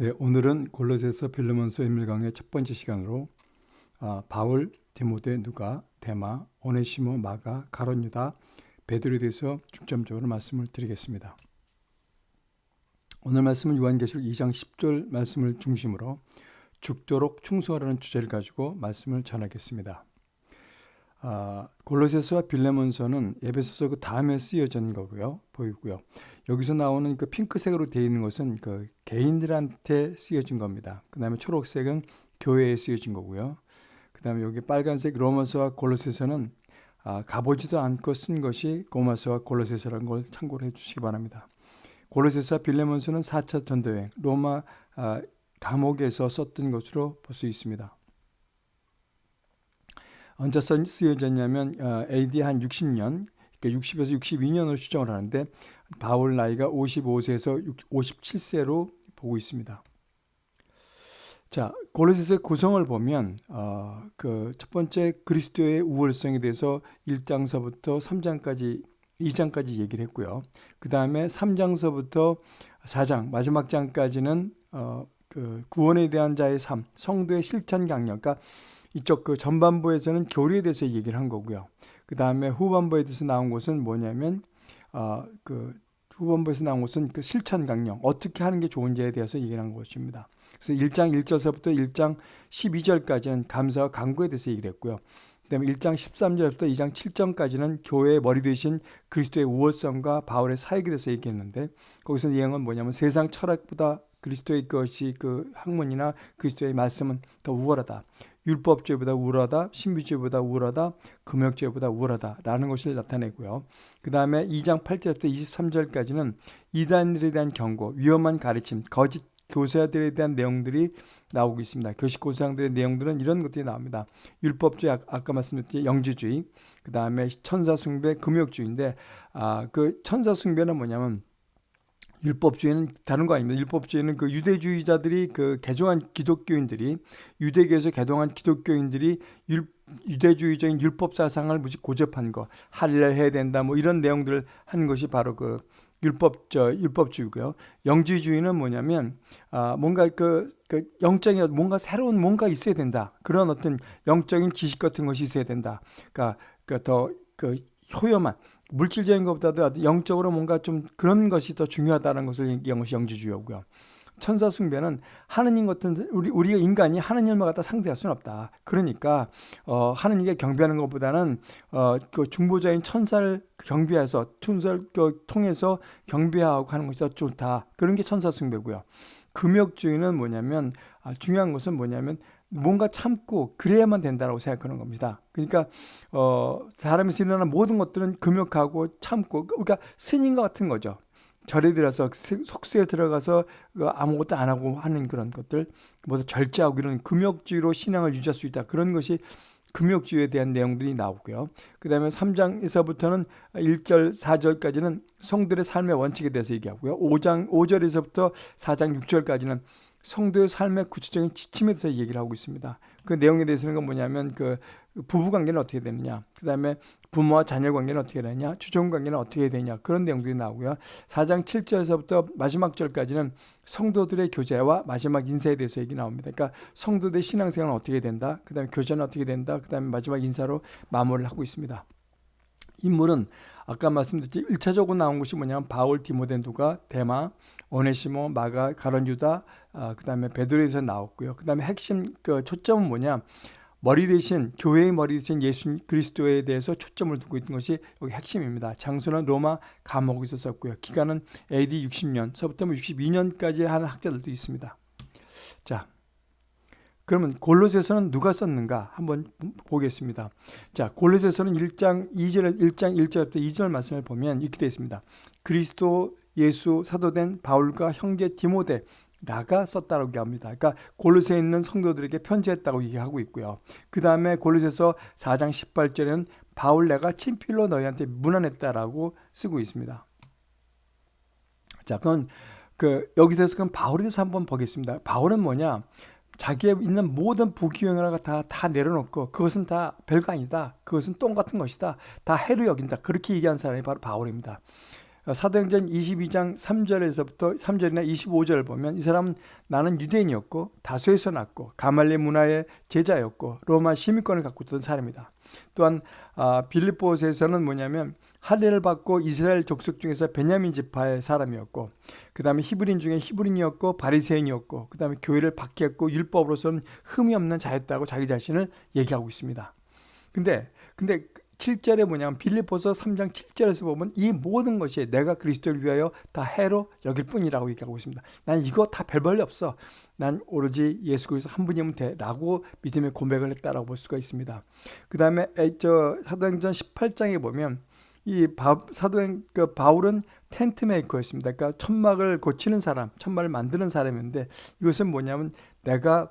네, 오늘은 골로새서 빌레몬서 인밀강의 첫 번째 시간으로 아, 바울, 디모데, 누가, 데마, 오네시모, 마가, 가론 유다, 베드로에 대해서 중점적으로 말씀을 드리겠습니다. 오늘 말씀은 요한계시록 2장 10절 말씀을 중심으로 죽도록 충성하라는 주제를 가지고 말씀을 전하겠습니다. 아, 골로새서와 빌레몬서는 에베소서 그 다음에 쓰여진 거고요. 보이고요. 여기서 나오는 그 핑크색으로 되어 있는 것은 그 개인들한테 쓰여진 겁니다. 그 다음에 초록색은 교회에 쓰여진 거고요. 그 다음에 여기 빨간색 로마서와 골로새서는 아, 가보지도 않고 쓴 것이 고마서와 골로새서라는 걸 참고를 해주시기 바랍니다. 골로새서와 빌레몬서는 4차 전도여행 로마 아, 감옥에서 썼던 것으로 볼 수 있습니다. 언제 쓰여졌냐면 AD 한 60년, 그러니까 60에서 62년으로 추정을 하는데 바울 나이가 55세에서 57세로 보고 있습니다. 자, 골로새서의 구성을 보면 어, 그 첫 번째 그리스도의 우월성에 대해서 1장서부터 3장까지 2장까지 얘기를 했고요. 그 다음에 3장서부터 4장 마지막 장까지는 어, 그 구원에 대한 자의 삶, 성도의 실천 강력, 그러니까 이쪽 그 전반부에서는 교리에 대해서 얘기를 한 거고요. 그 다음에 후반부에 대해서 나온 것은 뭐냐면 어, 그 후반부에서 나온 것은 그 실천 강령 어떻게 하는 게 좋은지에 대해서 얘기를 한 것입니다. 그래서 1장 1절서부터 1장 12절까지는 감사와 강구에 대해서 얘기를 했고요. 그 다음에 1장 13절부터 2장 7절까지는 교회의 머리 되신 그리스도의 우월성과 바울의 사역에 대해서 얘기했는데 거기서 내용은 뭐냐면 세상 철학보다 그리스도의 것이 그 학문이나 그리스도의 말씀은 더 우월하다. 율법죄보다 우월하다, 신비죄보다 우월하다, 금욕죄보다 우월하다라는 것을 나타내고요. 그 다음에 2장 8절부터 23절까지는 이단들에 대한 경고, 위험한 가르침, 거짓 교사들에 대한 내용들이 나오고 있습니다. 교식 고사들의 내용들은 이런 것들이 나옵니다. 율법주의, 아까 말씀드렸듯이 영지주의, 그 다음에 천사숭배, 금욕주의인데, 아, 그 천사숭배는 뭐냐면, 율법주의는 다른 거 아닙니다. 율법주의는 그 유대주의자들이 그 개종한 기독교인들이 유대교에서 개종한 기독교인들이 율, 유대주의적인 율법 사상을 무지 고접한 거, 할례 해야 된다 뭐 이런 내용들을 한 것이 바로 그 율법 저 율법주의고요. 영지주의는 뭐냐면 아 뭔가 그, 그 영적인 뭔가 새로운 뭔가 있어야 된다. 그런 어떤 영적인 지식 같은 것이 있어야 된다. 그러니까 더그 그 효험한 물질적인 것보다도 영적으로 뭔가 좀 그런 것이 더 중요하다는 것을 얘기한 것이 영지주의고요. 천사 숭배는 하느님 같은 우리 우리가 인간이 하느님을 갖다 상대할 수는 없다. 그러니까 어 하느님께 경배하는 것보다는 어 그 중보자인 천사를 경배해서 천사를 그 통해서 경배하고 하는 것이 더 좋다. 그런 게 천사 숭배고요. 금욕주의는 뭐냐면 아, 중요한 것은 뭐냐면 뭔가 참고 그래야만 된다라고 생각하는 겁니다. 그러니까 어 사람에서 일어나는 모든 것들은 금욕하고 참고 그러니까 스님과 같은 거죠. 절에 들어서 속수에 들어가서 그 아무것도 안 하고 하는 그런 것들 모두 절제하고 이런 금욕주의로 신앙을 유지할 수 있다. 그런 것이 금욕주의에 대한 내용들이 나오고요. 그 다음에 3장에서부터는 1절, 4절까지는 성들의 삶의 원칙에 대해서 얘기하고요. 5장, 5절에서부터 4장, 6절까지는 성도의 삶의 구체적인 지침에 대해서 얘기를 하고 있습니다. 그 내용에 대해서는 뭐냐면 그 부부 관계는 어떻게 되느냐, 그 다음에 부모와 자녀 관계는 어떻게 되느냐, 주종 관계는 어떻게 되느냐 그런 내용들이 나오고요. 4장 7절에서부터 마지막 절까지는 성도들의 교제와 마지막 인사에 대해서 얘기 나옵니다. 그러니까 성도들의 신앙생활은 어떻게 된다, 그 다음에 교제는 어떻게 된다, 그 다음에 마지막 인사로 마무리를 하고 있습니다. 인물은 아까 말씀드렸지 1차적으로 나온 것이 뭐냐면 바울, 디모데, 누가, 데마, 오네시모, 마가, 가론, 유다, 아, 그 다음에 베드로에서 나왔고요. 그 다음에 핵심 그 초점은 뭐냐 머리 대신 교회의 머리 대신 예수 그리스도에 대해서 초점을 두고 있는 것이 여기 핵심입니다. 장소는 로마 감옥에서 썼고요. 기간은 AD 60년서부터 62년까지 하는 학자들도 있습니다. 자, 그러면 골로새서는 누가 썼는가 한번 보겠습니다. 자, 골로새서는 1장 2절 1장 1절부터 2절 말씀을 보면 이렇게 되어 있습니다. 그리스도 예수 사도된 바울과 형제 디모데 라가 썼다고 얘기합니다. 그러니까 골로새에 있는 성도들에게 편지했다고 얘기하고 있고요. 그 다음에 골로새서 4장 18절에는 바울 내가 친필로 너희한테 문안했다라고 쓰고 있습니다. 자, 그건 그 여기서 그럼 바울에 대해서 한번 보겠습니다. 바울은 뭐냐? 자기의 있는 모든 부귀영화가 다, 다 내려놓고 그것은 다 별거 아니다. 그것은 똥 같은 것이다. 다 해로 여긴다. 그렇게 얘기한 사람이 바로 바울입니다. 사도행전 22장 3절에서부터 3절이나 25절 보면 이 사람은 나는 유대인이었고 다소에서 났고 가말리 문화의 제자였고 로마 시민권을 갖고 있던 사람이다. 또한 아, 빌립보에서는 뭐냐면 할례를 받고 이스라엘 족속 중에서 베냐민 지파의 사람이었고 그 다음에 히브린 중에 히브린이었고 바리새인이었고 그 다음에 교회를 박해했고 율법으로서는 흠이 없는 자였다고 자기 자신을 얘기하고 있습니다. 근데 근데 7절에 뭐냐면 빌립보서 3장 7절에서 보면 이 모든 것이 내가 그리스도를 위하여 다 해로 여길 뿐이라고 얘기하고 있습니다. 난 이거 다 별벌이 없어. 난 오로지 예수 그리스도 한 분이면 돼 라고 믿음의 고백을 했다라고 볼 수가 있습니다. 그 다음에 저 사도행전 18장에 보면 이 바, 사도행 그 바울은 텐트 메이커였습니다. 그러니까 천막을 고치는 사람, 천막을 만드는 사람인데 이것은 뭐냐면 내가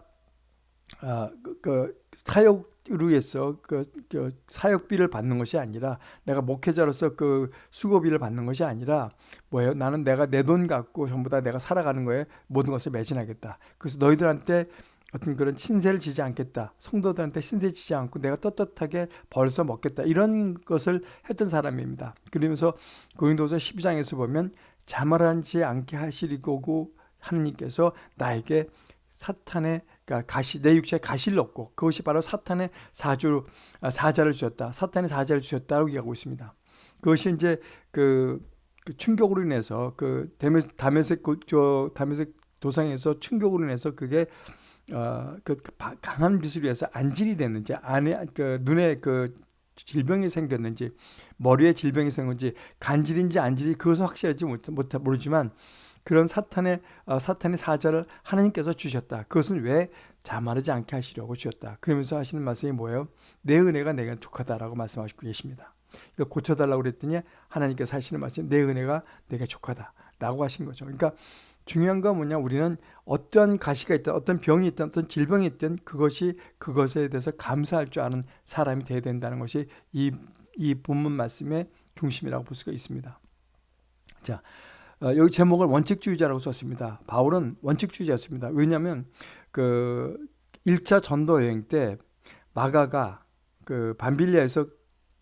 아, 그, 그 사역으로 해서 그, 그 사역비를 받는 것이 아니라 내가 목회자로서 그 수고비를 받는 것이 아니라 뭐예요? 나는 내가 내 돈 갖고 전부 다 내가 살아가는 거에 모든 것을 매진하겠다. 그래서 너희들한테 어떤 그런 신세를 지지 않겠다. 성도들한테 신세 지지 않고 내가 떳떳하게 벌써 먹겠다. 이런 것을 했던 사람입니다. 그러면서 고린도서 12장에서 보면 자말하지 않게 하시리고 하느님께서 나에게 사탄의 그러니까 가시 내 육체에 가시를 얻고 그것이 바로 사탄의 사주 아, 사자를 주셨다. 사탄의 사자를 주셨다고 얘기하고 있습니다. 그것이 이제 그, 그 충격으로 인해서 그 다메섹 다메섹 도상에서 충격으로 인해서 그게 어, 그 강한 빛으로 해서 안질이 됐는지 안에 그 눈에 그 질병이 생겼는지 머리에 질병이 생겼는지 간질인지 안질이 그것은 확실하지 못, 못 모르지만 그런 사탄의 어, 사탄의 사자를 하나님께서 주셨다. 그것은 왜 자만하지 않게 하시려고 주셨다. 그러면서 하시는 말씀이 뭐예요? 내 은혜가 내가 족하다라고 말씀하시고 계십니다. 고쳐달라고 그랬더니 하나님께서 하시는 말씀 내 은혜가 내가 족하다라고 하신 거죠. 그러니까 중요한 건 뭐냐 우리는 어떤 가시가 있든 어떤 병이 있든 어떤 질병이 있든 그것이 그것에 대해서 감사할 줄 아는 사람이 되어야 된다는 것이 이, 이 본문 말씀의 중심이라고 볼 수가 있습니다. 자, 어, 여기 제목을 원칙주의자라고 썼습니다. 바울은 원칙주의자였습니다. 왜냐하면 그 1차 전도 여행 때 마가가 그 반빌리아에서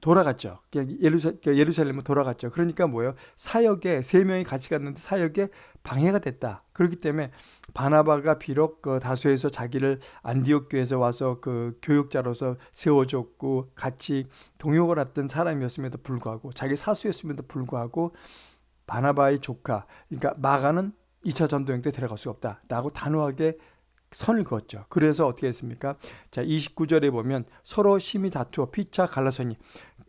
돌아갔죠. 예루살 렘으로 돌아갔죠. 그러니까 뭐예요? 사역에 세 명이 같이 갔는데 사역에 방해가 됐다. 그렇기 때문에 바나바가 비록 그 다수에서 자기를 안디옥 교에서 와서 그 교육자로서 세워줬고 같이 동역을 했던 사람이었음에도 불구하고 자기 사수였음에도 불구하고 바나바의 조카 그러니까 마가는 2차 전도행 때 데려갈 수 없다라고 단호하게 선을 그었죠. 그래서 어떻게 했습니까? 자, 29절에 보면 서로 심히 다투어 피차 갈라서니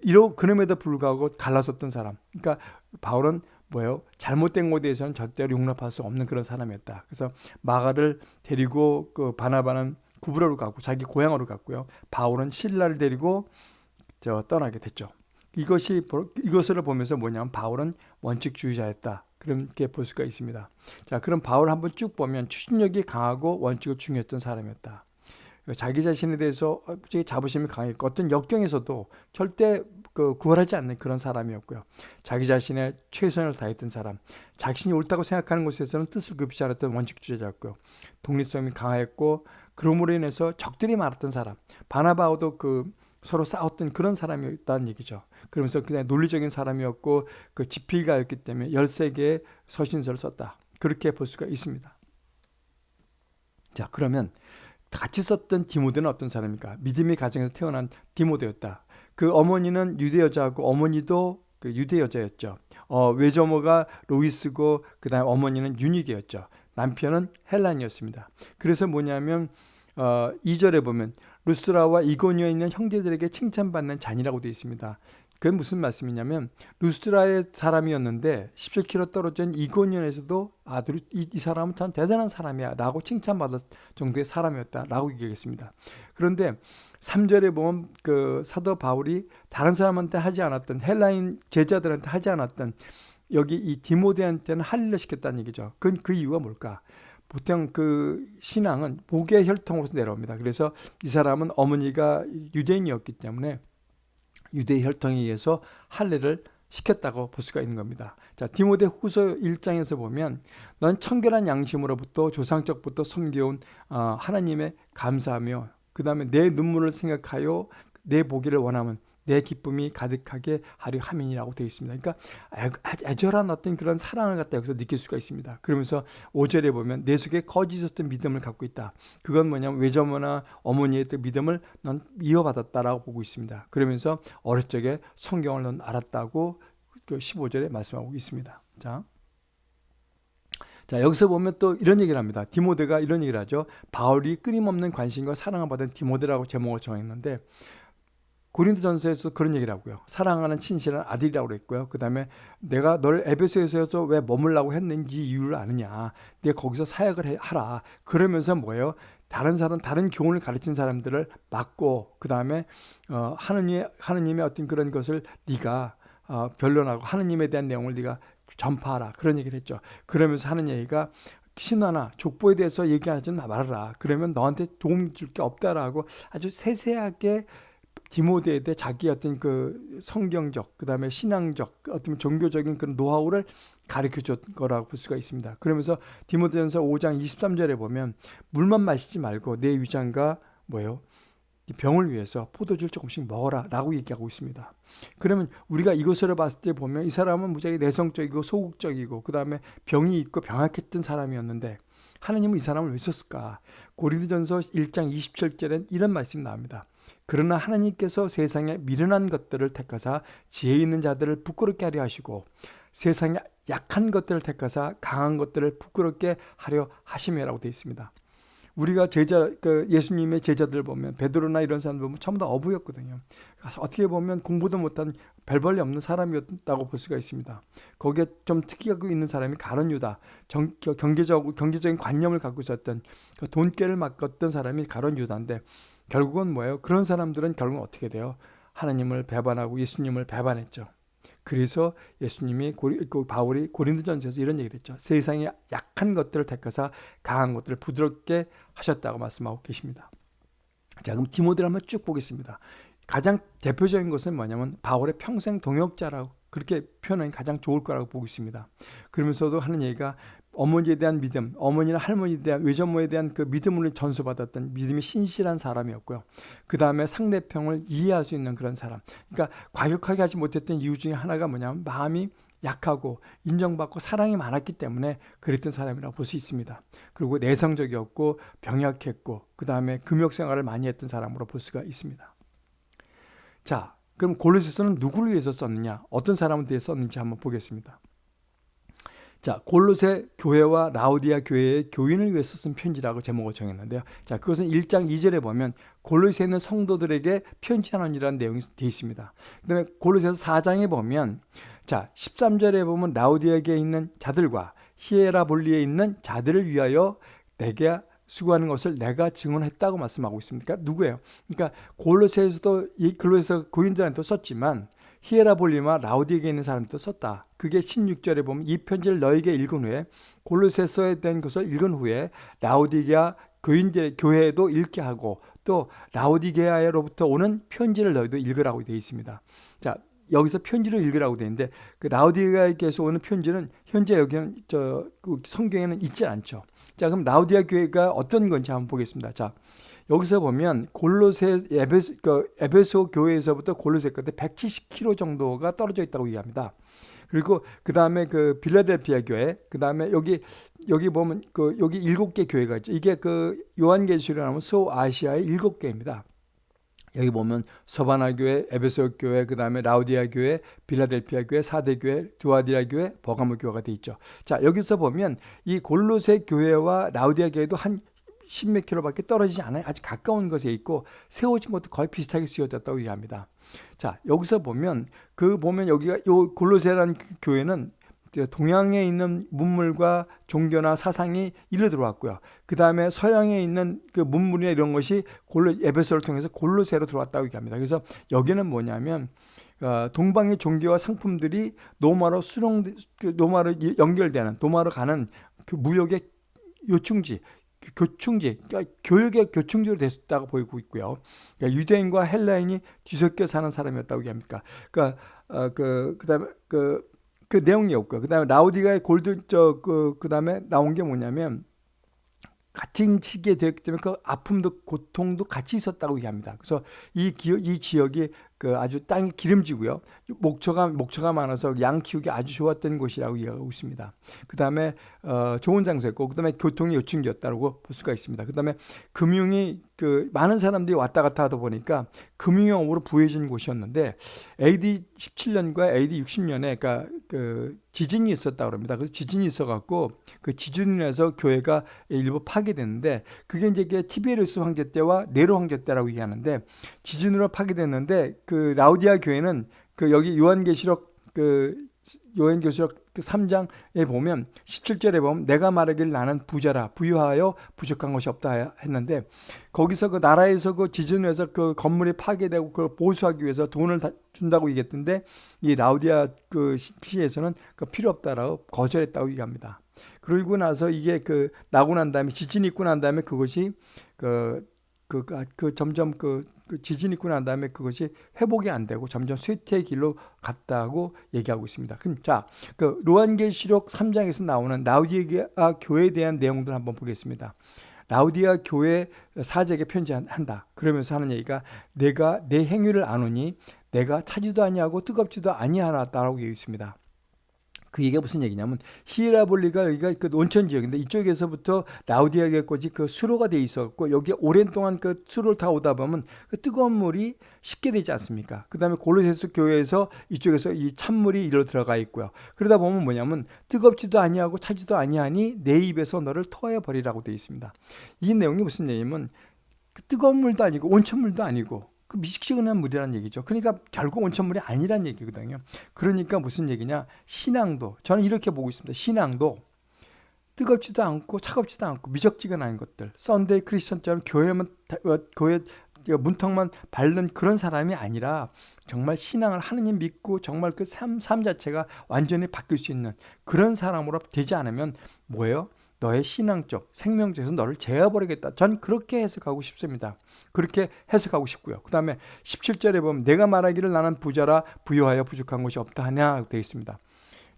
이러 그럼에도 불구하고 갈라섰던 사람. 그러니까 바울은 뭐예요? 잘못된 것에 대해서는 절대로 용납할 수 없는 그런 사람이었다. 그래서 마가를 데리고 그 바나바는 구브로로 가고 자기 고향으로 갔고요. 바울은 신라를 데리고 저 떠나게 됐죠. 이것이 이것을 보면서 뭐냐면 바울은 원칙주의자였다. 그렇게 볼 수가 있습니다. 자, 그럼 바울 한번 쭉 보면 추진력이 강하고 원칙을 중요했던 사람이었다. 자기 자신에 대해서 자부심이 강했고 어떤 역경에서도 절대 그 구걸하지 않는 그런 사람이었고요. 자기 자신의 최선을 다했던 사람, 자신이 옳다고 생각하는 것에서는 뜻을 굽히지 않았던 원칙주의자였고요. 독립성이 강했고 그러므로 인해서 적들이 많았던 사람. 바나바오도 그 서로 싸웠던 그런 사람이었다는 얘기죠. 그러면서 그냥 논리적인 사람이었고 그 지필가였기 때문에 13개의 서신서를 썼다. 그렇게 볼 수가 있습니다. 자, 그러면 같이 썼던 디모데는 어떤 사람입니까? 믿음의 가정에서 태어난 디모데였다. 그 어머니는 유대 여자고 어머니도 그 유대 여자였죠. 어, 외조모가 로이스고 그다음 어머니는 유니게였죠. 남편은 헬란이었습니다. 그래서 뭐냐면 어, 2절에 보면 루스라와 이고니에 있는 형제들에게 칭찬받는 잔이라고 되어 있습니다. 그게 무슨 말씀이냐면 루스트라의 사람이었는데 17km 떨어진 이고니온에서도 아들 이, 이 사람은 참 대단한 사람이야 라고 칭찬받을 정도의 사람이었다 라고 얘기하겠습니다. 그런데 3절에 보면 그 사도 바울이 다른 사람한테 하지 않았던 헬라인 제자들한테 하지 않았던 여기 이 디모데한테는 할례 시켰다는 얘기죠. 그, 그 이유가 뭘까? 보통 그 신앙은 복의 혈통으로서 내려옵니다. 그래서 이 사람은 어머니가 유대인이었기 때문에 유대 혈통에 의해서 할례를 시켰다고 볼 수가 있는 겁니다. 자, 디모데 후서 1장에서 보면 넌 청결한 양심으로부터 조상적부터 섬겨온 어, 하나님의 감사하며 그 다음에 내 눈물을 생각하여 내 보기를 원하면 내 기쁨이 가득하게 하려 함이라고 되어 있습니다. 그러니까 애절한 어떤 그런 사랑을 갖다 여기서 느낄 수가 있습니다. 그러면서 5절에 보면 내 속에 거짓 있었던 믿음을 갖고 있다. 그건 뭐냐면 외조모나 어머니의 믿음을 넌 이어받았다라고 보고 있습니다. 그러면서 어릴 적에 성경을 넌 알았다고 그 15절에 말씀하고 있습니다. 자. 자, 여기서 보면 또 이런 얘기를 합니다. 디모데가 이런 얘기를 하죠. 바울이 끊임없는 관심과 사랑을 받은 디모데라고 제목을 정했는데 고린도전서에서 그런 얘기를 하고요. 사랑하는 친실한 아들이라고 그랬고요. 그 다음에 내가 널 에베소에서 왜 머물라고 했는지 이유를 아느냐. 내가 거기서 사역을 하라. 그러면서 뭐예요? 다른 사람, 다른 교훈을 가르친 사람들을 막고 그 다음에 어, 하느님 하느님의 어떤 그런 것을 네가 어, 변론하고 하느님에 대한 내용을 네가 전파하라 그런 얘기를 했죠. 그러면서 하는 얘기가 신화나 족보에 대해서 얘기하지 말아라. 그러면 너한테 도움 줄 게 없다라고 아주 세세하게 디모데에 대해 자기 어떤 그 성경적, 그 다음에 신앙적, 어떤 종교적인 그런 노하우를 가르쳐 줬 거라고 볼 수가 있습니다. 그러면서 디모데전서 5장 23절에 보면 물만 마시지 말고 내 위장과 뭐예요? 병을 위해서 포도주를 조금씩 먹어라 라고 얘기하고 있습니다. 그러면 우리가 이것으로 봤을 때 보면 이 사람은 무지하게 내성적이고 소극적이고 그 다음에 병이 있고 병약했던 사람이었는데 하나님은 이 사람을 왜 썼을까? 고린도전서 1장 27절엔 이런 말씀이 나옵니다. 그러나 하나님께서 세상에 미련한 것들을 택하사 지혜 있는 자들을 부끄럽게 하려 하시고 세상에 약한 것들을 택하사 강한 것들을 부끄럽게 하려 하심이라고 되어 있습니다. 우리가 제자 그 예수님의 제자들 보면 베드로나 이런 사람 보면 전부 다 어부였거든요. 어떻게 보면 공부도 못한 별벌이 없는 사람이었다고 볼 수가 있습니다. 거기에 좀 특이하고 있는 사람이 가론 유다, 정, 경제적 경제적인 관념을 갖고 있었던 그 돈깨를 맡았던 사람이 가론 유다인데 결국은 뭐예요? 그런 사람들은 결국 어떻게 돼요? 하나님을 배반하고 예수님을 배반했죠. 그래서 예수님이 고리, 그 바울이 고린도전서에서 이런 얘기를 했죠. 세상에 약한 것들을 택하사 강한 것들을 부드럽게 하셨다고 말씀하고 계십니다. 자, 그럼 디모데를 한번 쭉 보겠습니다. 가장 대표적인 것은 뭐냐면 바울의 평생 동역자라고 그렇게 표현하기 가장 좋을 거라고 보고 있습니다. 그러면서도 하는 얘기가 어머니에 대한 믿음, 어머니나 할머니에 대한 외전모에 대한 그 믿음을 전수받았던 믿음이 신실한 사람이었고요. 그 다음에 상대평을 이해할 수 있는 그런 사람. 그러니까 과격하게 하지 못했던 이유 중에 하나가 뭐냐면 마음이 약하고 인정받고 사랑이 많았기 때문에 그랬던 사람이라고 볼 수 있습니다. 그리고 내성적이었고 병약했고 그 다음에 금욕 생활을 많이 했던 사람으로 볼 수가 있습니다. 자, 그럼 골로새서는 누구를 위해서 썼느냐? 어떤 사람을 위해 썼는지 한번 보겠습니다. 자, 골로새 교회와 라우디아 교회의 교인을 위해서 쓴 편지라고 제목을 정했는데요. 자, 그것은 1장 2절에 보면 골로새에 있는 성도들에게 편지하는이라는 내용이 되어 있습니다. 그 다음에 골로새서 4장에 보면 자, 13절에 보면 라우디아에 있는 자들과 히에라볼리에 있는 자들을 위하여 내게 수고하는 것을 내가 증언했다고 말씀하고 있습니다. 그러니까 누구예요? 그러니까 골로새에서도 이 글로에서 고인들한테 썼지만 히에라볼리마 라우디에게 있는 사람도 썼다. 그게 16절에 보면 이 편지를 너에게 읽은 후에 골로새서에 대한 것을 읽은 후에 라우디게아 교인들 교회에도 읽게 하고 또 라우디게아로부터 오는 편지를 너희도 읽으라고 되어 있습니다. 자, 여기서 편지를 읽으라고 되어 있는데 그 라우디게아에게서 오는 편지는 현재 여기는 저그 성경에는 있지 않죠. 자, 그럼 라우디아 교회가 어떤 건지 한번 보겠습니다. 자, 여기서 보면 골로새 에베소, 그 에베소 교회에서부터 골로새까지 170km 정도가 떨어져 있다고 얘기합니다. 그리고 그 다음에 그 빌라델피아 교회, 그 다음에 여기 여기 보면 그 여기 일곱 개 교회가 있죠. 이게 그 요한계시록이라는 소아시아의 일곱 개입니다. 여기 보면 서바나 교회, 에베소 교회, 그 다음에 라우디아 교회, 빌라델피아 교회, 사대 교회, 두아디아 교회, 버가모 교회가 돼 있죠. 자 여기서 보면 이 골로새 교회와 라우디아 교회도 한 십몇 킬로밖에 떨어지지 않아요. 아주 가까운 것에 있고 세워진 것도 거의 비슷하게 쓰여졌다고 얘기합니다. 자 여기서 보면 그 보면 여기가 요 골로세라는 교회는 동양에 있는 문물과 종교나 사상이 일로 들어왔고요. 그 다음에 서양에 있는 그 문물이나 이런 것이 골로 에베소를 통해서 골로세로 들어왔다고 얘기합니다. 그래서 여기는 뭐냐면 어, 동방의 종교와 상품들이 노마로 그 노마로 연결되는 노마로 가는 그 무역의 요충지 교충지, 그러니까 교육의 교충지로 됐다고 보이고 있고요. 그러니까 유대인과 헬라인이 뒤섞여 사는 사람이었다고 얘기합니까? 그러니까 어, 그 그다음에 그, 그 내용이 없고요. 그다음에 라우디가의 골드 저그 그다음에 나온 게 뭐냐면 같은 시기에 되었기 때문에 그 아픔도 고통도 같이 있었다고 얘기합니다. 그래서 이 기억, 이 지역이 그 아주 땅이 기름지고요. 목초가 목초가 많아서 양 키우기 아주 좋았던 곳이라고 이야기하고 있습니다. 그다음에 어, 좋은 장소였고 그다음에 교통이 요충지였다고 볼 수가 있습니다. 그다음에 금융이 그 많은 사람들이 왔다 갔다 하다 보니까 금융업으로 부해진 곳이었는데 AD 17년과 AD 60년에 그러니까 그 지진이 있었다 그럽니다. 그 지진이 있어갖고 그 인해서 교회가 일부 파괴됐는데 그게 이제 티베리우스 황제 때와 네로 황제 때라고 얘기하는데 지진으로 파괴됐는데 그 라우디아 교회는 그 여기 요한계시록 그 그 3장에 보면 17절에 보면 내가 말하길 나는 부자라 부유하여 부족한 것이 없다 했는데 거기서 그 나라에서 그 지진을 해서 그 건물이 파괴되고 그걸 보수하기 위해서 돈을 준다고 얘기했던데 이 라우디아 그 시에서는 그 필요 없다라고 거절했다고 얘기합니다. 그러고 나서 이게 그 나고 난 다음에 지진이 있고 난 다음에 그것이 그 그, 그, 그 점점 그, 그 지진이 있고 난 다음에 그것이 회복이 안 되고 점점 쇠퇴의 길로 갔다고 얘기하고 있습니다. 그럼 자, 그 로한계시록 3장에서 나오는 라우디아 교회에 대한 내용들 한번 보겠습니다. 라우디아 교회 사제에게 편지한다. 그러면서 하는 얘기가 내가 내 행위를 아노니 내가 차지도 아니하고 뜨겁지도 아니하다라고 얘기했습니다. 그 얘기가 무슨 얘기냐면 히라볼리가 여기가 그 온천 지역인데 이쪽에서부터 라우디아게까지 그 수로가 돼 있었고 여기 오랜 동안 그 수로를 타 오다 보면 그 뜨거운 물이 식게 되지 않습니까? 그 다음에 골로세스 교회에서 이쪽에서 이 찬물이 이리로 들어가 있고요. 그러다 보면 뭐냐면 뜨겁지도 아니하고 차지도 아니하니 내 입에서 너를 토해 버리라고 되어 있습니다. 이 내용이 무슨 얘기냐면 그 뜨거운 물도 아니고 온천물도 아니고 그 미적지근한 물이라는 얘기죠. 그러니까 결국 온천물이 아니란 얘기거든요. 그러니까 무슨 얘기냐? 신앙도 저는 이렇게 보고 있습니다. 신앙도 뜨겁지도 않고 차갑지도 않고 미적지근한 것들. Sunday 크리스천처럼 교회만 어, 교회 문턱만 밟는 그런 사람이 아니라 정말 신앙을 하느님 믿고 정말 그 삶 삶 자체가 완전히 바뀔 수 있는 그런 사람으로 되지 않으면 뭐예요? 너의 신앙적 생명적에서 너를 제어버리겠다. 전 그렇게 해석하고 싶습니다. 그렇게 해석하고 싶고요. 그 다음에 17절에 보면 내가 말하기를 나는 부자라 부유하여 부족한 것이 없다 하냐 되어 있습니다.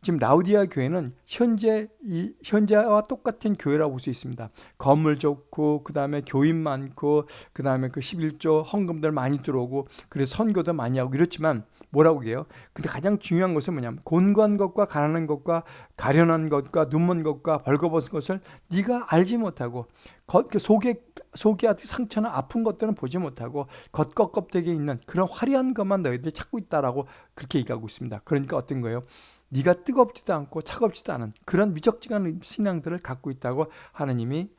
지금 라우디아 교회는 현재 이 현재와 똑같은 교회라고 볼 수 있습니다. 건물 좋고 그다음에 교인 많고 그다음에 그 11조 헌금들 많이 들어오고 그래서 선교도 많이 하고 이렇지만 뭐라고 해요? 근데 가장 중요한 것은 뭐냐면 곤고한 것과 가난한 것과 가련한 것과 눈먼 것과 벌거벗은 것을 네가 알지 못하고 겉그 속에 속에 상처나 아픈 것들은 보지 못하고 겉겉 껍데기에 있는 그런 화려한 것만 너희들이 찾고 있다라고 그렇게 얘기하고 있습니다. 그러니까 어떤 거예요? 네가 뜨겁지도 않고 차갑지도 않은 그런 미적지근한 신앙들을 갖고 있다고 하느님이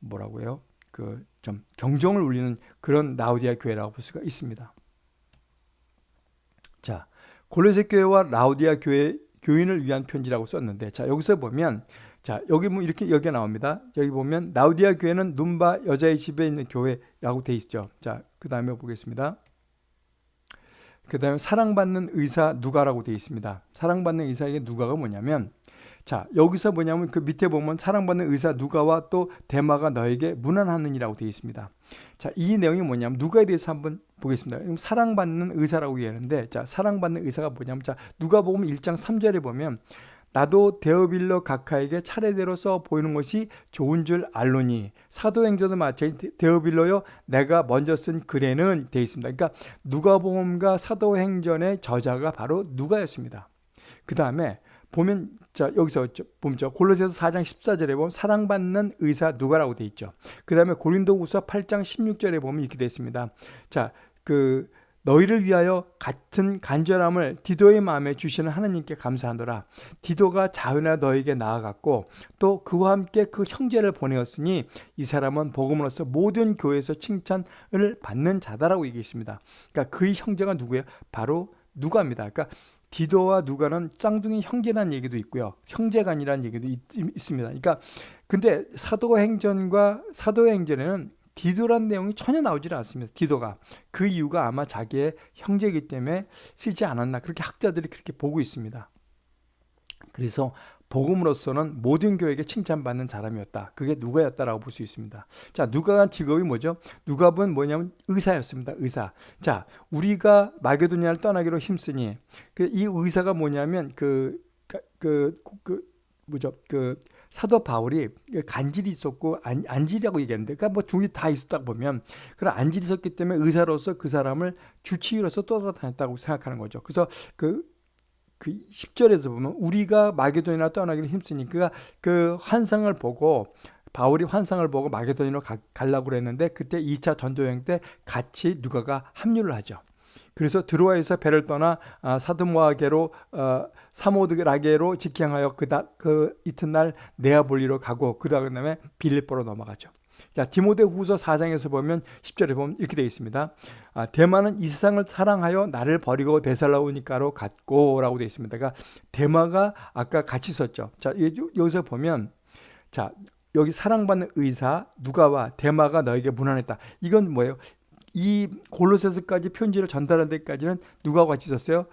뭐라고요? 그 좀 경종을 울리는 그런 라우디아 교회라고 볼 수가 있습니다. 자, 골로새 교회와 라우디아 교회 교인을 위한 편지라고 썼는데 자, 여기서 보면 자, 여기 뭐 이렇게 여기 나옵니다. 여기 보면 라우디아 교회는 눈바 여자의 집에 있는 교회라고 돼 있죠. 자, 그다음에 보겠습니다. 그 다음에 사랑받는 의사 누가라고 되어 있습니다. 사랑받는 의사에게 누가가 뭐냐면 자 여기서 뭐냐면 그 밑에 보면 사랑받는 의사 누가와 또 대마가 너에게 무난하느니라고 되어 있습니다. 자이 내용이 뭐냐면 누가에 대해서 한번 보겠습니다. 사랑받는 의사라고 얘기하는데 자 사랑받는 의사가 뭐냐면 자 누가 보면 1장 3절에 보면 나도 데어빌러 각하에게 차례대로 써 보이는 것이 좋은 줄 알로니 사도행전도 마찬가지 데어빌러요 내가 먼저 쓴 글에는 돼 있습니다. 그러니까 누가복음과 사도행전의 저자가 바로 누가였습니다. 그 다음에 보면 자 여기서 보면 저 골로새서 4장 14절에 보면 사랑받는 의사 누가라고 돼 있죠. 그 다음에 고린도후서 8장 16절에 보면 이렇게 돼 있습니다. 자그 너희를 위하여 같은 간절함을 디도의 마음에 주시는 하나님께 감사하노라. 디도가 자연하 너에게 나아갔고 또 그와 함께 그 형제를 보내었으니 이 사람은 복음으로서 모든 교회에서 칭찬을 받는 자다라고 얘기했습니다. 그러니까 그 형제가 누구예요? 바로 누가입니다. 그러니까 디도와 누가는 쌍둥이 형제라는 얘기도 있고요. 형제간이라는 얘기도 있, 습니다 그러니까 근데 사도행전과 사도행전에는 디도란 내용이 전혀 나오질 않습니다. 디도가. 그 이유가 아마 자기의 형제이기 때문에 쓰지 않았나. 그렇게 학자들이 그렇게 보고 있습니다. 그래서 복음으로서는 모든 교회에게 칭찬받는 사람이었다. 그게 누가였다라고 볼 수 있습니다. 자, 누가가 직업이 뭐죠? 누가는 뭐냐면 의사였습니다. 의사. 자, 우리가 마게도니아를 떠나기로 힘쓰니 그 이 의사가 뭐냐면 그, 그, 그, 그 뭐죠? 그 사도 바울이 간질이 있었고 안, 안질이라고 얘기하는데 그러니까 뭐 둘이 다 있었다 보면 그런 안질이 있었기 때문에 의사로서 그 사람을 주치의로서 떠돌아다녔다고 생각하는 거죠. 그래서 그, 그 10절에서 보면 우리가 마게도니나 떠나기를 힘쓰니까 그 환상을 보고 바울이 환상을 보고 마게도니로 가려고 그랬는데 그때 2차 전도여행 때 같이 누가가 합류를 하죠. 그래서 드로아에서 배를 떠나 아, 사드모아게로 어, 사모드라게로 직행하여 그다 그 이튿날 네아볼리로 가고 그 다음에 빌립보로 넘어가죠. 자, 디모데 후서 4장에서 보면 10절에 보면 이렇게 되어 있습니다. 아, 대마는 이 세상을 사랑하여 나를 버리고 데살로니카로 갔고 라고 되어 있습니다. 그러니까 대마가 아까 같이 있었죠. 자, 여기서 보면 자, 여기 사랑받는 의사 누가와 대마가 너에게 무난했다. 이건 뭐예요? 이 골로새서까지 편지를 전달할 때까지는 누가와 같이 있었어요?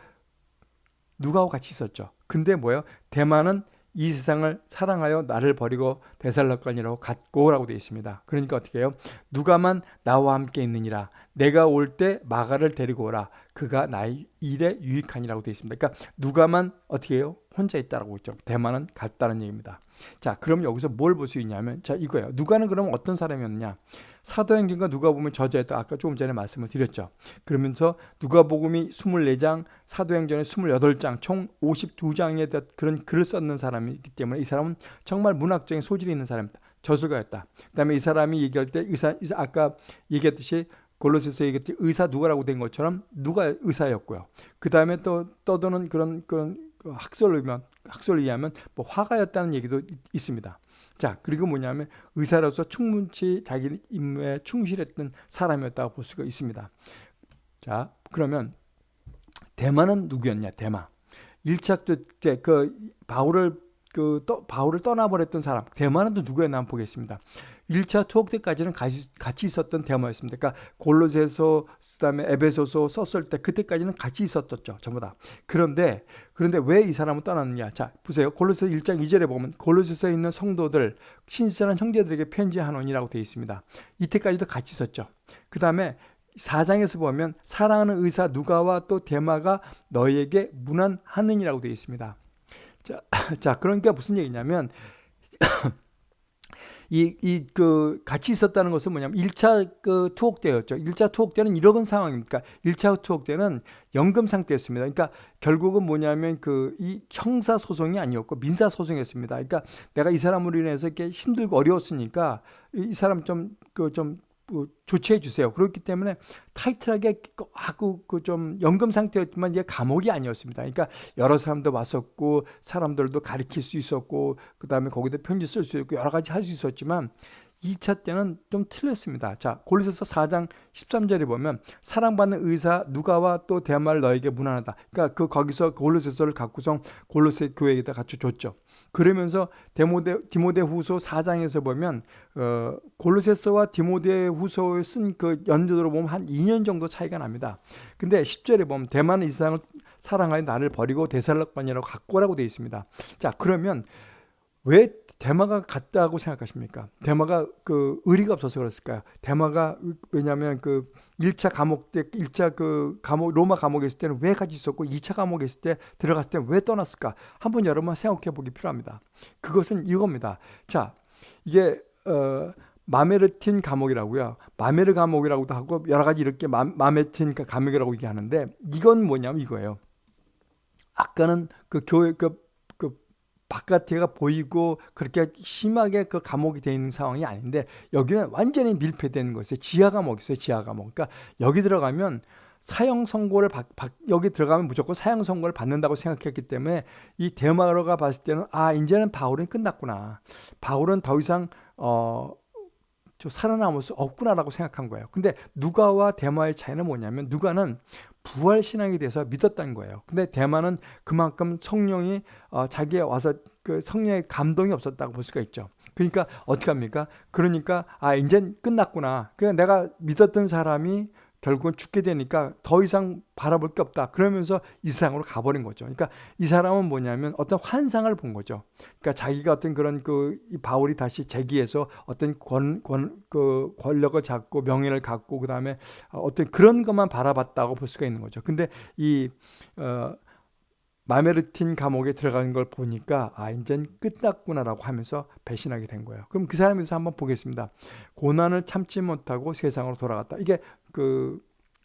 누가와 같이 있었죠. 근데 뭐예요? 대만은 이 세상을 사랑하여 나를 버리고 데살로간이라고 갔고라고 되어 있습니다. 그러니까 어떻게 해요? 누가만 나와 함께 있느니라. 내가 올 때 마가를 데리고 오라. 그가 나의 일에 유익하니라고 되어 있습니다. 그러니까 누가만 어떻게 해요? 혼자 있다라고 했죠. 대만은 갔다는 얘기입니다. 자, 그럼 여기서 뭘 볼 수 있냐면 자, 이거예요. 누가는 그럼 어떤 사람이었느냐? 사도행전과 누가복음을 저자했다. 아까 조금 전에 말씀을 드렸죠. 그러면서 누가복음이 24장, 사도행전에 28장, 총 52장에 대한 그런 글을 썼는 사람이기 때문에 이 사람은 정말 문학적인 소질이 있는 사람입니다. 저술가였다. 그다음에 이 사람이 얘기할 때 의사, 아까 얘기했듯이 골로새서 얘기했듯이 의사 누가라고 된 것처럼 누가 의사였고요. 그 다음에 또 떠도는 그런 그런 그 학설로면 학설에 의하면 뭐 화가였다는 얘기도 있습니다. 자 그리고 뭐냐면 의사로서 충분치 자기 임무에 충실했던 사람이었다고 볼 수가 있습니다. 자 그러면 대마는 누구였냐? 대마. 1차 때그 바울을 그 떠, 바울을 떠나버렸던 사람 대마는 또 누구였나 한번 보겠습니다. 1차 투옥 때까지는 같이, 있었던 대마였습니다. 그러니까 골로새서 그다음에 에베소서 썼을 때 그때까지는 같이 있었었죠. 전부 다. 그런데 그런데 왜 이 사람은 떠났느냐? 자, 보세요. 골로새 1장 2절에 보면 골로새서에 있는 성도들 신실한 형제들에게 편지하노니라고 되어 있습니다. 이때까지도 같이 있었죠. 그다음에 4장에서 보면 사랑하는 의사 누가와 또 대마가 너희에게 무난하느니라고 되어 있습니다. 자, 자, 그러니까 무슨 얘기냐면 이, 이, 그, 같이 있었다는 것은 뭐냐면 1차 그 투옥 때였죠. 1차 투옥 때는 이런 상황입니까? 1차 투옥 때는 연금 상태였습니다. 그러니까 결국은 뭐냐면 그, 이 형사소송이 아니었고 민사소송이었습니다. 그러니까 내가 이 사람으로 인해서 이렇게 힘들고 어려웠으니까 이 사람 좀, 그, 좀뭐 조치해 주세요. 그렇기 때문에 타이트하게 하고 그좀 연금 상태였지만 이게 감옥이 아니었습니다. 그러니까 여러 사람도 왔었고 사람들도 가리킬 수 있었고 그다음에 거기다 편지 쓸 수 있고 여러 가지 할 수 있었지만 2차 때는 좀 틀렸습니다. 자, 골로새서 4장 13절에 보면 사랑받는 의사 누가와 또 대마를 너에게 무난하다. 그러니까 그 거기서 골로새서를 갖고서 골로새 교회에다 갖춰 줬죠. 그러면서 데모데 디모데 후서 4장에서 보면 어, 골로새서와 디모데 후서에 쓴 그 연도로 보면 한 2년 정도 차이가 납니다. 근데 10절에 보면 대만은 이 세상을 사랑하여 나를 버리고 대살락반이라고 갖고라고 되어 있습니다. 자, 그러면 왜 대마가 갔다고 생각하십니까? 대마가 그 의리가 없어서 그랬을까요? 대마가 왜냐하면 그 1차 감옥 때 1차 그 감옥 로마 감옥에 있을 때는 왜 같이 있었고 2차 감옥에 있을 때 들어갔을 때 왜 떠났을까? 한번 여러분 생각해 보기 필요합니다. 그것은 이겁니다. 자, 이게 어 마메르틴 감옥이라고요. 마메르 감옥이라고도 하고 여러 가지 이렇게 마, 마메틴 감옥이라고 얘기하는데 이건 뭐냐면 이거예요. 아까는 그 교회 그 바깥에가 보이고 그렇게 심하게 그 감옥이 되어 있는 상황이 아닌데 여기는 완전히 밀폐된 것이에요. 지하 감옥이 있어요. 지하 감옥. 그러니까 여기 들어가면 사형 선고를 받, 받, 여기 들어가면 무조건 사형 선고를 받는다고 생각했기 때문에 이 대마로가 봤을 때는 아 이제는 바울은 끝났구나. 바울은 더 이상 어 살아남을 수 없구나라고 생각한 거예요. 근데 누가와 대마의 차이는 뭐냐면 누가는 부활 신앙에 대해서 믿었다는 거예요. 근데 대만은 그만큼 성령이 어, 자기에 와서 그 성령의 감동이 없었다고 볼 수가 있죠. 그러니까 어떻게 합니까? 그러니까 아 이제 끝났구나. 그냥 내가 믿었던 사람이 결국은 죽게 되니까 더 이상 바라볼 게 없다. 그러면서 이 세상으로 가버린 거죠. 그러니까 이 사람은 뭐냐면 어떤 환상을 본 거죠. 그러니까 자기가 어떤 그런 그 바울이 다시 재기해서 어떤 권, 권, 그 권력을 잡고 명예를 갖고 그 다음에 어떤 그런 것만 바라봤다고 볼 수가 있는 거죠. 근데 이, 어, 마메르틴 감옥에 들어가는 걸 보니까 아 이젠 끝났구나라고 하면서 배신하게 된 거예요. 그럼 그 사람에 서 한번 보겠습니다. 고난을 참지 못하고 세상으로 돌아갔다. 이게 그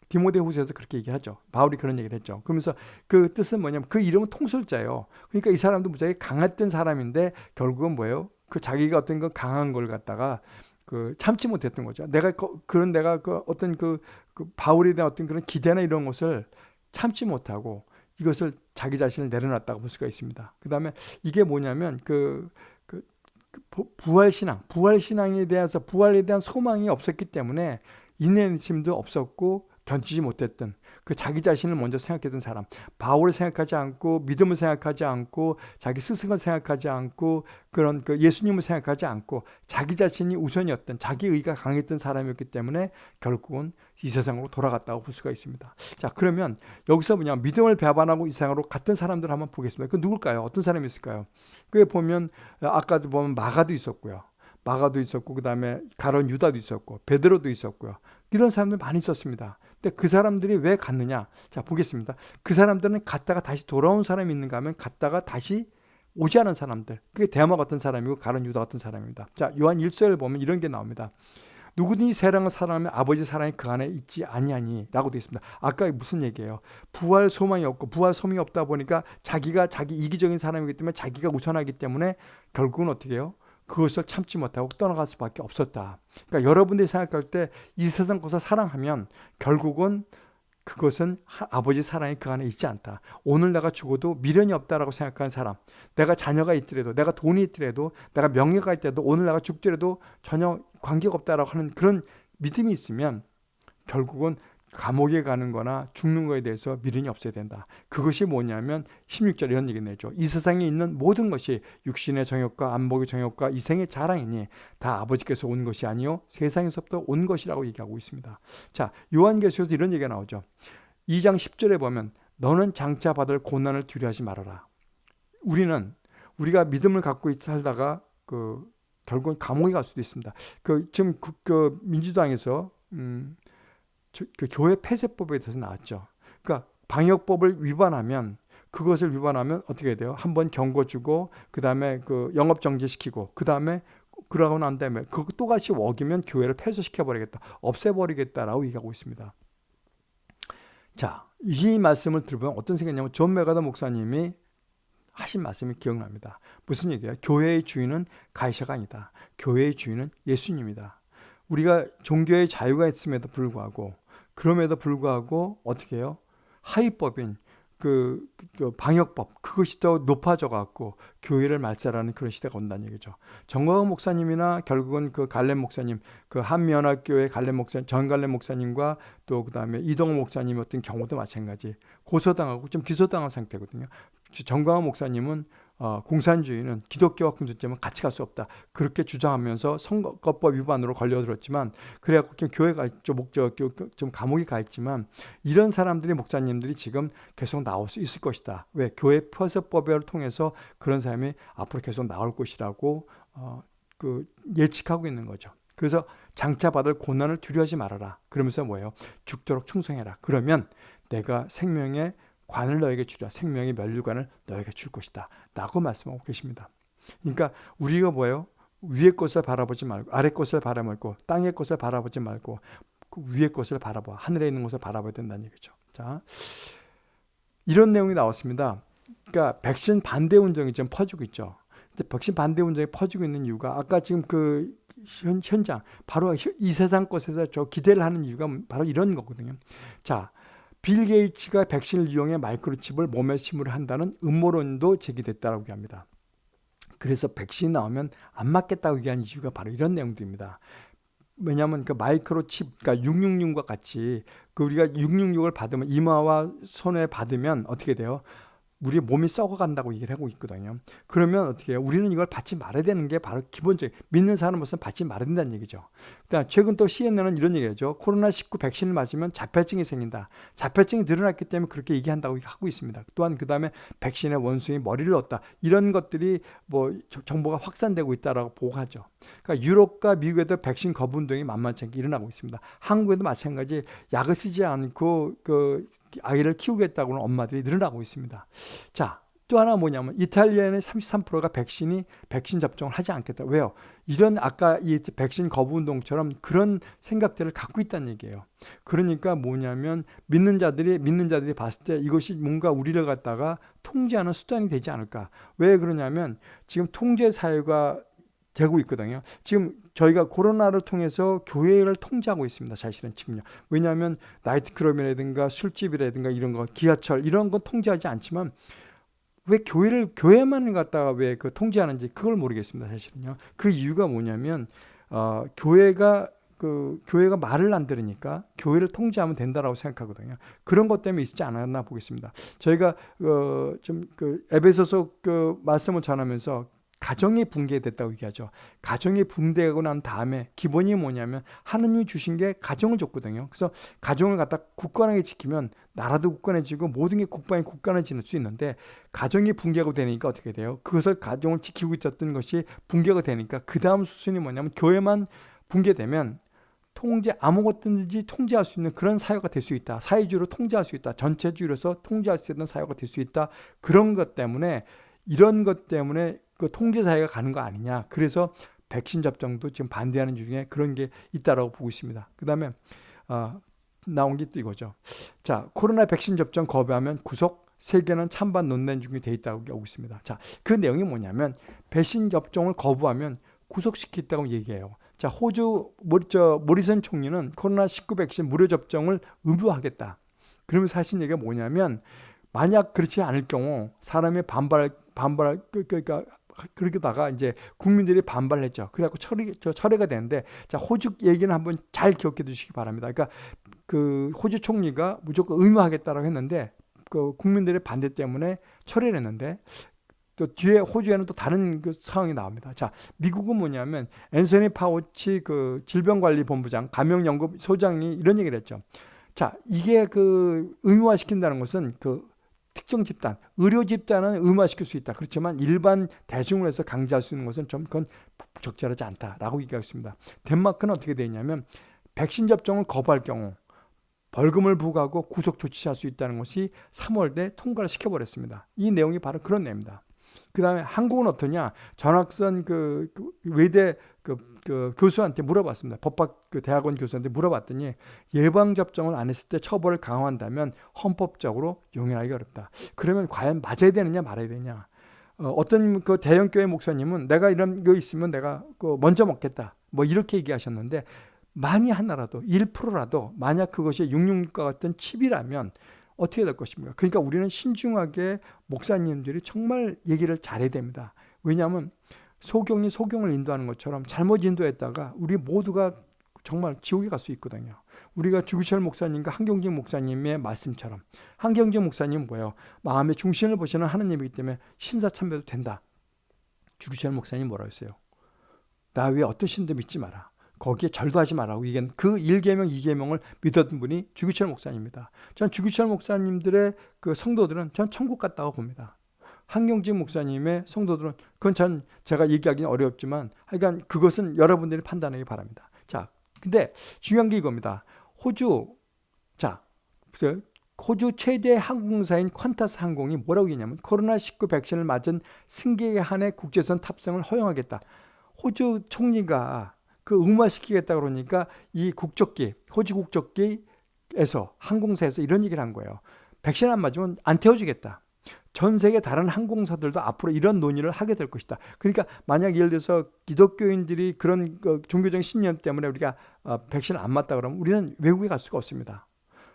디모데 후서에서 그렇게 얘기하죠. 바울이 그런 얘기를 했죠. 그러면서 그 뜻은 뭐냐면 그 이름은 통솔자예요. 그러니까 이 사람도 무지하게 강했던 사람인데 결국은 뭐예요? 그 자기가 어떤 그 강한 걸 갖다가 그 참지 못했던 거죠. 내가 그, 런 내가 그 어떤 그, 그 바울에 대한 어떤 그런 기대나 이런 것을 참지 못하고 이것을 자기 자신을 내려놨다고 볼 수가 있습니다. 그 다음에 이게 뭐냐면 그, 그, 그 부활신앙, 부활신앙에 대해서 부활에 대한 소망이 없었기 때문에 인내심도 없었고 견디지 못했던 그 자기 자신을 먼저 생각했던 사람 바울을 생각하지 않고 믿음을 생각하지 않고 자기 스승을 생각하지 않고 그런 그 예수님을 생각하지 않고 자기 자신이 우선이었던 자기 의가 강했던 사람이었기 때문에 결국은 이 세상으로 돌아갔다고 볼 수가 있습니다. 자 그러면 여기서 뭐냐 믿음을 배반하고 이 세상으로 갔던 사람들 한번 보겠습니다. 그 누굴까요? 어떤 사람이 있을까요? 그게 보면 아까도 보면 마가도 있었고요. 마가도 있었고 그 다음에 가론 유다도 있었고 베드로도 있었고요. 이런 사람들 많이 있었습니다. 근데 그 사람들이 왜 갔느냐? 자, 보겠습니다. 그 사람들은 갔다가 다시 돌아온 사람이 있는가 하면 갔다가 다시 오지 않은 사람들. 그게 대마 같은 사람이고 가론 유다 같은 사람입니다. 자, 요한 1서를 보면 이런 게 나옵니다. 누구든지 세상을 사랑하면 아버지 사랑이 그 안에 있지 아니하니 라고 되어 있습니다. 아까 무슨 얘기예요? 부활 소망이 없고 부활 소망이 없다 보니까 자기가 자기 이기적인 사람이기 때문에 자기가 우선하기 때문에 결국은 어떻게 해요? 그것을 참지 못하고 떠나갈 수밖에 없었다. 그러니까 여러분들이 생각할 때 이 세상 것을 사랑하면 결국은 그것은 아버지 사랑이 그 안에 있지 않다. 오늘 내가 죽어도 미련이 없다라고 생각하는 사람, 내가 자녀가 있더라도, 내가 돈이 있더라도, 내가 명예가 있더라도, 오늘 내가 죽더라도 전혀 관계가 없다라고 하는 그런 믿음이 있으면 결국은 감옥에 가는 거나 죽는 거에 대해서 미련이 없어야 된다. 그것이 뭐냐면 16절 이런 얘기 내죠. 이 세상에 있는 모든 것이 육신의 정욕과 안목의 정욕과 이생의 자랑이니 다 아버지께서 온 것이 아니요 세상에서부터 온 것이라고 얘기하고 있습니다. 자, 요한계시에서 이런 얘기가 나오죠. 2장 10절에 보면 너는 장차 받을 고난을 두려워하지 말아라. 우리는 우리가 믿음을 갖고 살다가 그 결국은 감옥에 갈 수도 있습니다. 그 지금 그, 그 민주당에서 음, 그 교회 폐쇄법에 대해서 나왔죠. 그러니까 방역법을 위반하면 그것을 위반하면 어떻게 돼요? 한번 경고 주고 그 다음에 그 영업 정지시키고 그 다음에 그러고 난 다음에 그거 똑같이 어기면 교회를 폐쇄시켜 버리겠다, 없애 버리겠다라고 얘기하고 있습니다. 자, 이 말씀을 들으면 어떤 생각이냐면 존 맥아더 목사님이 하신 말씀이 기억납니다. 무슨 얘기예요? 교회의 주인은 가이샤가 아니다. 교회의 주인은 예수님이다. 우리가 종교의 자유가 있음에도 불구하고 그럼에도 불구하고 어떻게 해요? 하위법인 그, 그 방역법 그것이 더 높아져 갖고 교회를 말살하는 그런 시대가 온다는 얘기죠. 정광훈 목사님이나 결국은 그 갈렙 목사님, 그 한미연합교회 갈렙 목사 전 갈렙 목사님과 또 그다음에 이동호 목사님 어떤 경우도 마찬가지 고소당하고 좀 기소당한 상태거든요. 정광훈 목사님은 어, 공산주의는 기독교와 공산주의는 같이 갈 수 없다. 그렇게 주장하면서 선거법 위반으로 걸려들었지만 그래갖고 교회가 좀 목적 좀 감옥에 가 있지만 이런 사람들이 목사님들이 지금 계속 나올 수 있을 것이다. 왜 교회 폐쇄법을 통해서 그런 사람이 앞으로 계속 나올 것이라고 어, 그 예측하고 있는 거죠. 그래서 장차 받을 고난을 두려워하지 말아라. 그러면서 뭐예요? 죽도록 충성해라. 그러면 내가 생명의 관을 너에게 주라. 생명의 멸류관을 너에게 줄 것이다. 라고 말씀하고 계십니다. 그러니까 우리가 뭐예요? 위의 것을 바라보지 말고 아래 것을 바라보고 땅의 것을 바라보지 말고 그 위의 것을 바라봐. 하늘에 있는 것을 바라봐야 된다는 얘기죠. 자 이런 내용이 나왔습니다. 그러니까 백신 반대 운동이 지금 퍼지고 있죠. 백신 반대 운동이 퍼지고 있는 이유가 아까 지금 그 현, 현장 바로 이 세상 것에서 저 기대를 하는 이유가 바로 이런 거거든요. 자 빌 게이츠가 백신을 이용해 마이크로칩을 몸에 심으려 한다는 음모론도 제기됐다고 합니다. 그래서 백신이 나오면 안 맞겠다고 얘기한 이유가 바로 이런 내용들입니다. 왜냐하면 그 마이크로칩, 그러니까 666과 같이 그 우리가 666을 받으면 이마와 손에 받으면 어떻게 돼요? 우리 몸이 썩어간다고 얘기를 하고 있거든요. 그러면 어떻게 해요? 우리는 이걸 받지 말아야 되는 게 바로 기본적인 믿는 사람으로서 받지 말아야 된다는 얘기죠. 그다음 최근 또 CNN은 이런 얘기죠. 코로나19 백신을 맞으면 자폐증이 생긴다. 자폐증이 늘어났기 때문에 그렇게 얘기한다고 하고 있습니다. 또한 그다음에 백신의 원숭이 머리를 얻다. 이런 것들이 뭐 정보가 확산되고 있다라고 보고하죠. 그러니까 유럽과 미국에도 백신 거부 운동이 만만치 않게 일어나고 있습니다. 한국에도 마찬가지 약을 쓰지 않고 그 아이를 키우겠다고는 엄마들이 늘어나고 있습니다. 자, 또 하나 뭐냐면 이탈리아의 33%가 백신이 백신 접종을 하지 않겠다. 왜요? 이런 아까 이 백신 거부 운동처럼 그런 생각들을 갖고 있다는 얘기예요. 그러니까 뭐냐면 믿는 자들이 믿는 자들이 봤을 때 이것이 뭔가 우리를 갖다가 통제하는 수단이 되지 않을까? 왜 그러냐면 지금 통제 사회가 되고 있거든요. 지금 저희가 코로나를 통해서 교회를 통제하고 있습니다. 사실은 지금요. 왜냐하면 나이트클럽이라든가 술집이라든가 이런 거, 기아철 이런 건 통제하지 않지만 왜 교회를 교회만 갖다가 왜 그 통제하는지 그걸 모르겠습니다. 사실은요. 그 이유가 뭐냐면 어, 교회가 그 교회가 말을 안 들으니까 교회를 통제하면 된다라고 생각하거든요. 그런 것 때문에 있지 않았나 보겠습니다. 저희가 어, 좀그 에베소서 그 말씀을 전하면서 가정이 붕괴됐다고 얘기하죠. 가정이 붕괴하고 난 다음에 기본이 뭐냐면 하느님이 주신 게 가정을 줬거든요. 그래서 가정을 갖다 굳건하게 지키면 나라도 굳건해지고 모든 게 국방이 굳건해질 수 있는데 가정이 붕괴하고 되니까 어떻게 돼요? 그것을 가정을 지키고 있었던 것이 붕괴가 되니까 그 다음 수순이 뭐냐면 교회만 붕괴되면 통제 아무것든지 통제할 수 있는 그런 사회가 될 수 있다. 사회주의로 통제할 수 있다. 전체주의로서 통제할 수 있는 사회가 될 수 있다. 그런 것 때문에 이런 것 때문에 그 통제 사회가 가는 거 아니냐. 그래서 백신 접종도 지금 반대하는 중에 그런 게 있다라고 보고 있습니다. 그 다음에 어, 나온 게 또 이거죠. 자, 코로나 백신 접종 거부하면 구속 세계는 찬반 논란 중에 돼 있다고 하고 있습니다. 자, 그 내용이 뭐냐면 백신 접종을 거부하면 구속시키겠다고 얘기해요. 자, 호주 저 모리슨 총리는 코로나 19 백신 무료 접종을 의무화하겠다. 그러면 사실 얘기가 뭐냐면 만약 그렇지 않을 경우 사람의 반발 반발 그, 그러니까 그러다가 이제 국민들이 반발했죠. 그래갖고 처리, 저 철회가 되는데, 자, 호주 얘기는 한번 잘 기억해 두시기 바랍니다. 그러니까 그 호주 총리가 무조건 의무하겠다라고 했는데, 그 국민들의 반대 때문에 철회를 했는데, 또 뒤에 호주에는 또 다른 그 상황이 나옵니다. 자, 미국은 뭐냐면 앤서니 파우치 그 질병관리본부장, 감염연구 소장이 이런 얘기를 했죠. 자, 이게 그 의무화시킨다는 것은 그 특정 집단, 의료 집단은 의무화시킬 수 있다. 그렇지만 일반 대중을 해서 강제할 수 있는 것은 좀 그건 적절하지 않다라고 얘기하겠습니다. 덴마크는 어떻게 되냐면 백신 접종을 거부할 경우 벌금을 부과하고 구속 조치할 수 있다는 것이 3월에 통과를 시켜버렸습니다. 이 내용이 바로 그런 내용입니다. 그 다음에 한국은 어떠냐? 전학선 그, 그 외대 그, 그, 교수한테 물어봤습니다. 법학 그 대학원 교수한테 물어봤더니 예방접종을 안 했을 때 처벌을 강화한다면 헌법적으로 용인하기 어렵다. 그러면 과연 맞아야 되느냐 말아야 되냐? 어, 떤그 대형 교회 목사님은 내가 이런 거 있으면 내가 그 먼저 먹겠다. 뭐 이렇게 얘기하셨는데 만이 하나라도 1%라도 만약 그것이 666과 같은 칩이라면 어떻게 될 것입니까? 그러니까 우리는 신중하게 목사님들이 정말 얘기를 잘해야 됩니다. 왜냐하면 소경이 소경을 인도하는 것처럼 잘못 인도했다가 우리 모두가 정말 지옥에 갈 수 있거든요. 우리가 주기철 목사님과 한경진 목사님의 말씀처럼 한경진 목사님 뭐예요? 마음의 중심을 보시는 하나님이기 때문에 신사참배도 된다. 주기철 목사님 뭐라 했어요? 나왜 어떤 신도 믿지 마라. 거기에 절도하지 말라고 이게 그 1계명, 2계명을 믿었던 분이 주기철 목사님입니다. 전 주기철 목사님들의 그 성도들은 전 천국 갔다고 봅니다. 한경진 목사님의 성도들은 그건 전 제가 얘기하기는 어렵지만 하여간 그것은 여러분들이 판단하기 바랍니다. 자, 근데 중요한 게 이겁니다. 호주 자, 호주 최대 항공사인 퀀타스 항공이 뭐라고 했냐면 코로나19 백신을 맞은 승객에 한해 국제선 탑승을 허용하겠다. 호주 총리가 그 응화시키겠다 그러니까 이 국적기, 호주 국적기에서 항공사에서 이런 얘기를 한 거예요. 백신 안 맞으면 안 태워주겠다. 전 세계 다른 항공사들도 앞으로 이런 논의를 하게 될 것이다. 그러니까 만약 예를 들어서 기독교인들이 그런 그 종교적 신념 때문에 우리가 어, 백신을 안 맞다 그러면 우리는 외국에 갈 수가 없습니다.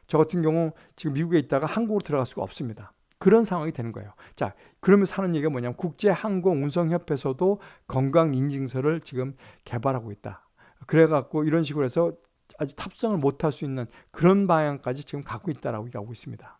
저 같은 경우 지금 미국에 있다가 한국으로 들어갈 수가 없습니다. 그런 상황이 되는 거예요. 자, 그러면서 하는 얘기가 뭐냐면 국제항공운송협회에서도 건강인증서를 지금 개발하고 있다. 그래갖고 이런 식으로 해서 아주 탑승을 못할 수 있는 그런 방향까지 지금 갖고 있다라고 얘기하고 있습니다.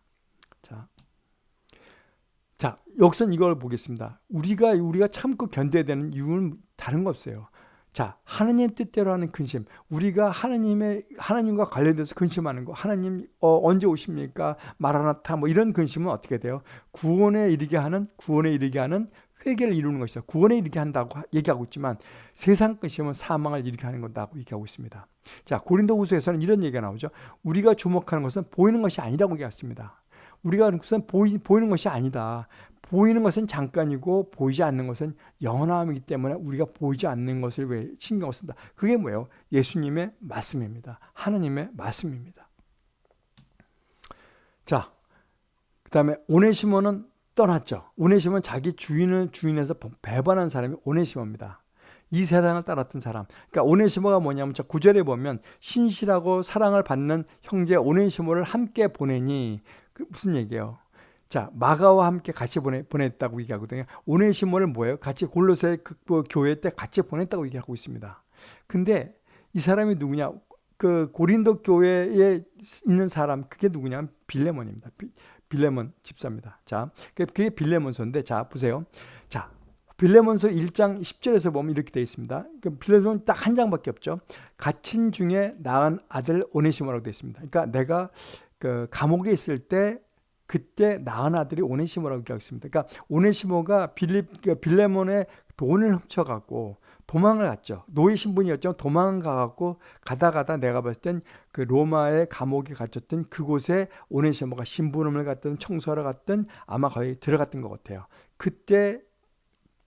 자, 자 여기서 이걸 보겠습니다. 우리가 우리가 참고 견뎌야 되는 이유는 다른 거 없어요. 자, 하나님 뜻대로 하는 근심. 우리가 하나님의 하나님과 관련돼서 근심하는 거. 하나님 어, 언제 오십니까? 마라나타 뭐 이런 근심은 어떻게 돼요? 구원에 이르게 하는 구원에 이르게 하는 회개를 이루는 것이다. 구원에 이르게 한다고 얘기하고 있지만 세상 근심은 사망을 이르게 하는 거다고 얘기하고 있습니다. 자, 고린도후서에서는 이런 얘기가 나오죠. 우리가 주목하는 것은 보이는 것이 아니라고 얘기했습니다. 우리가 하는 것은 보이, 보이는 것이 아니다. 보이는 것은 잠깐이고 보이지 않는 것은 영원함이기 때문에 우리가 보이지 않는 것을 왜 신경을 쓴다. 그게 뭐예요? 예수님의 말씀입니다. 하느님의 말씀입니다. 자, 그 다음에 오네시모는 떠났죠. 오네시모는 자기 주인을 주인에서 배반한 사람이 오네시모입니다. 이 세상을 따랐던 사람. 그러니까 오네시모가 뭐냐면 저 구절에 보면 신실하고 사랑을 받는 형제 오네시모를 함께 보내니 그 무슨 얘기예요? 자, 마가와 함께 같이 보내, 보냈다고 얘기하거든요. 오네시모를 뭐예요? 같이 골로새 그, 그 교회 때 같이 보냈다고 얘기하고 있습니다. 근데 이 사람이 누구냐? 그 고린도 교회에 있는 사람, 그게 누구냐? 빌레몬입니다. 빌레몬 집사입니다. 자, 그게 빌레몬서인데, 자, 보세요. 자, 빌레몬서 1장 10절에서 보면 이렇게 되어 있습니다. 빌레몬 딱 한 장밖에 없죠. 갇힌 중에 낳은 아들 오네시모라고 되어 있습니다. 그러니까 내가 그 감옥에 있을 때 그때 낳은 아들이 오네시모라고 얘기하고 있습니다. 그러니까 오네시모가 빌립, 그 빌레몬의 돈을 훔쳐갖고 도망을 갔죠. 노예 신분이었죠. 도망가갖고 가다 가다 내가 봤을 땐 그 로마의 감옥에 갇혔던 그곳에 오네시모가 신부름을 갔든 청소하러 갔든 아마 거의 들어갔던 것 같아요. 그때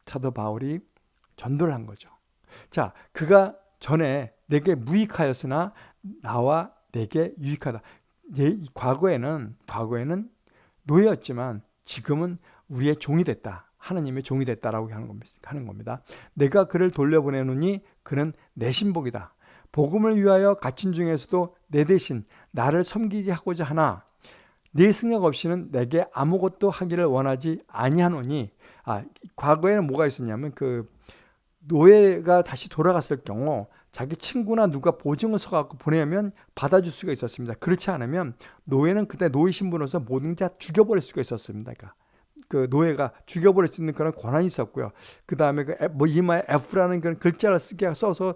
사도 바울이 전도를 한 거죠. 자, 그가 전에 내게 무익하였으나 나와 내게 유익하다. 과거에는 과거에는 노예였지만 지금은 우리의 종이 됐다. 하나님의 종이 됐다라고 하는 겁니다. 내가 그를 돌려보내노니 그는 내 신복이다. 복음을 위하여 갇힌 중에서도 내 대신 나를 섬기게 하고자 하나 네 승력 없이는 내게 아무것도 하기를 원하지 아니하노니 아 과거에는 뭐가 있었냐면 그 노예가 다시 돌아갔을 경우 자기 친구나 누가 보증을 서갖고 보내면 받아줄 수가 있었습니다. 그렇지 않으면 노예는 그때 노예 신분으로서 모든 다 죽여버릴 수가 있었습니다. 그러니까 그 노예가 죽여버릴 수 있는 그런 권한이 있었고요. 그 다음에 그뭐 이마에 F라는 그런 글자를 쓰게 써서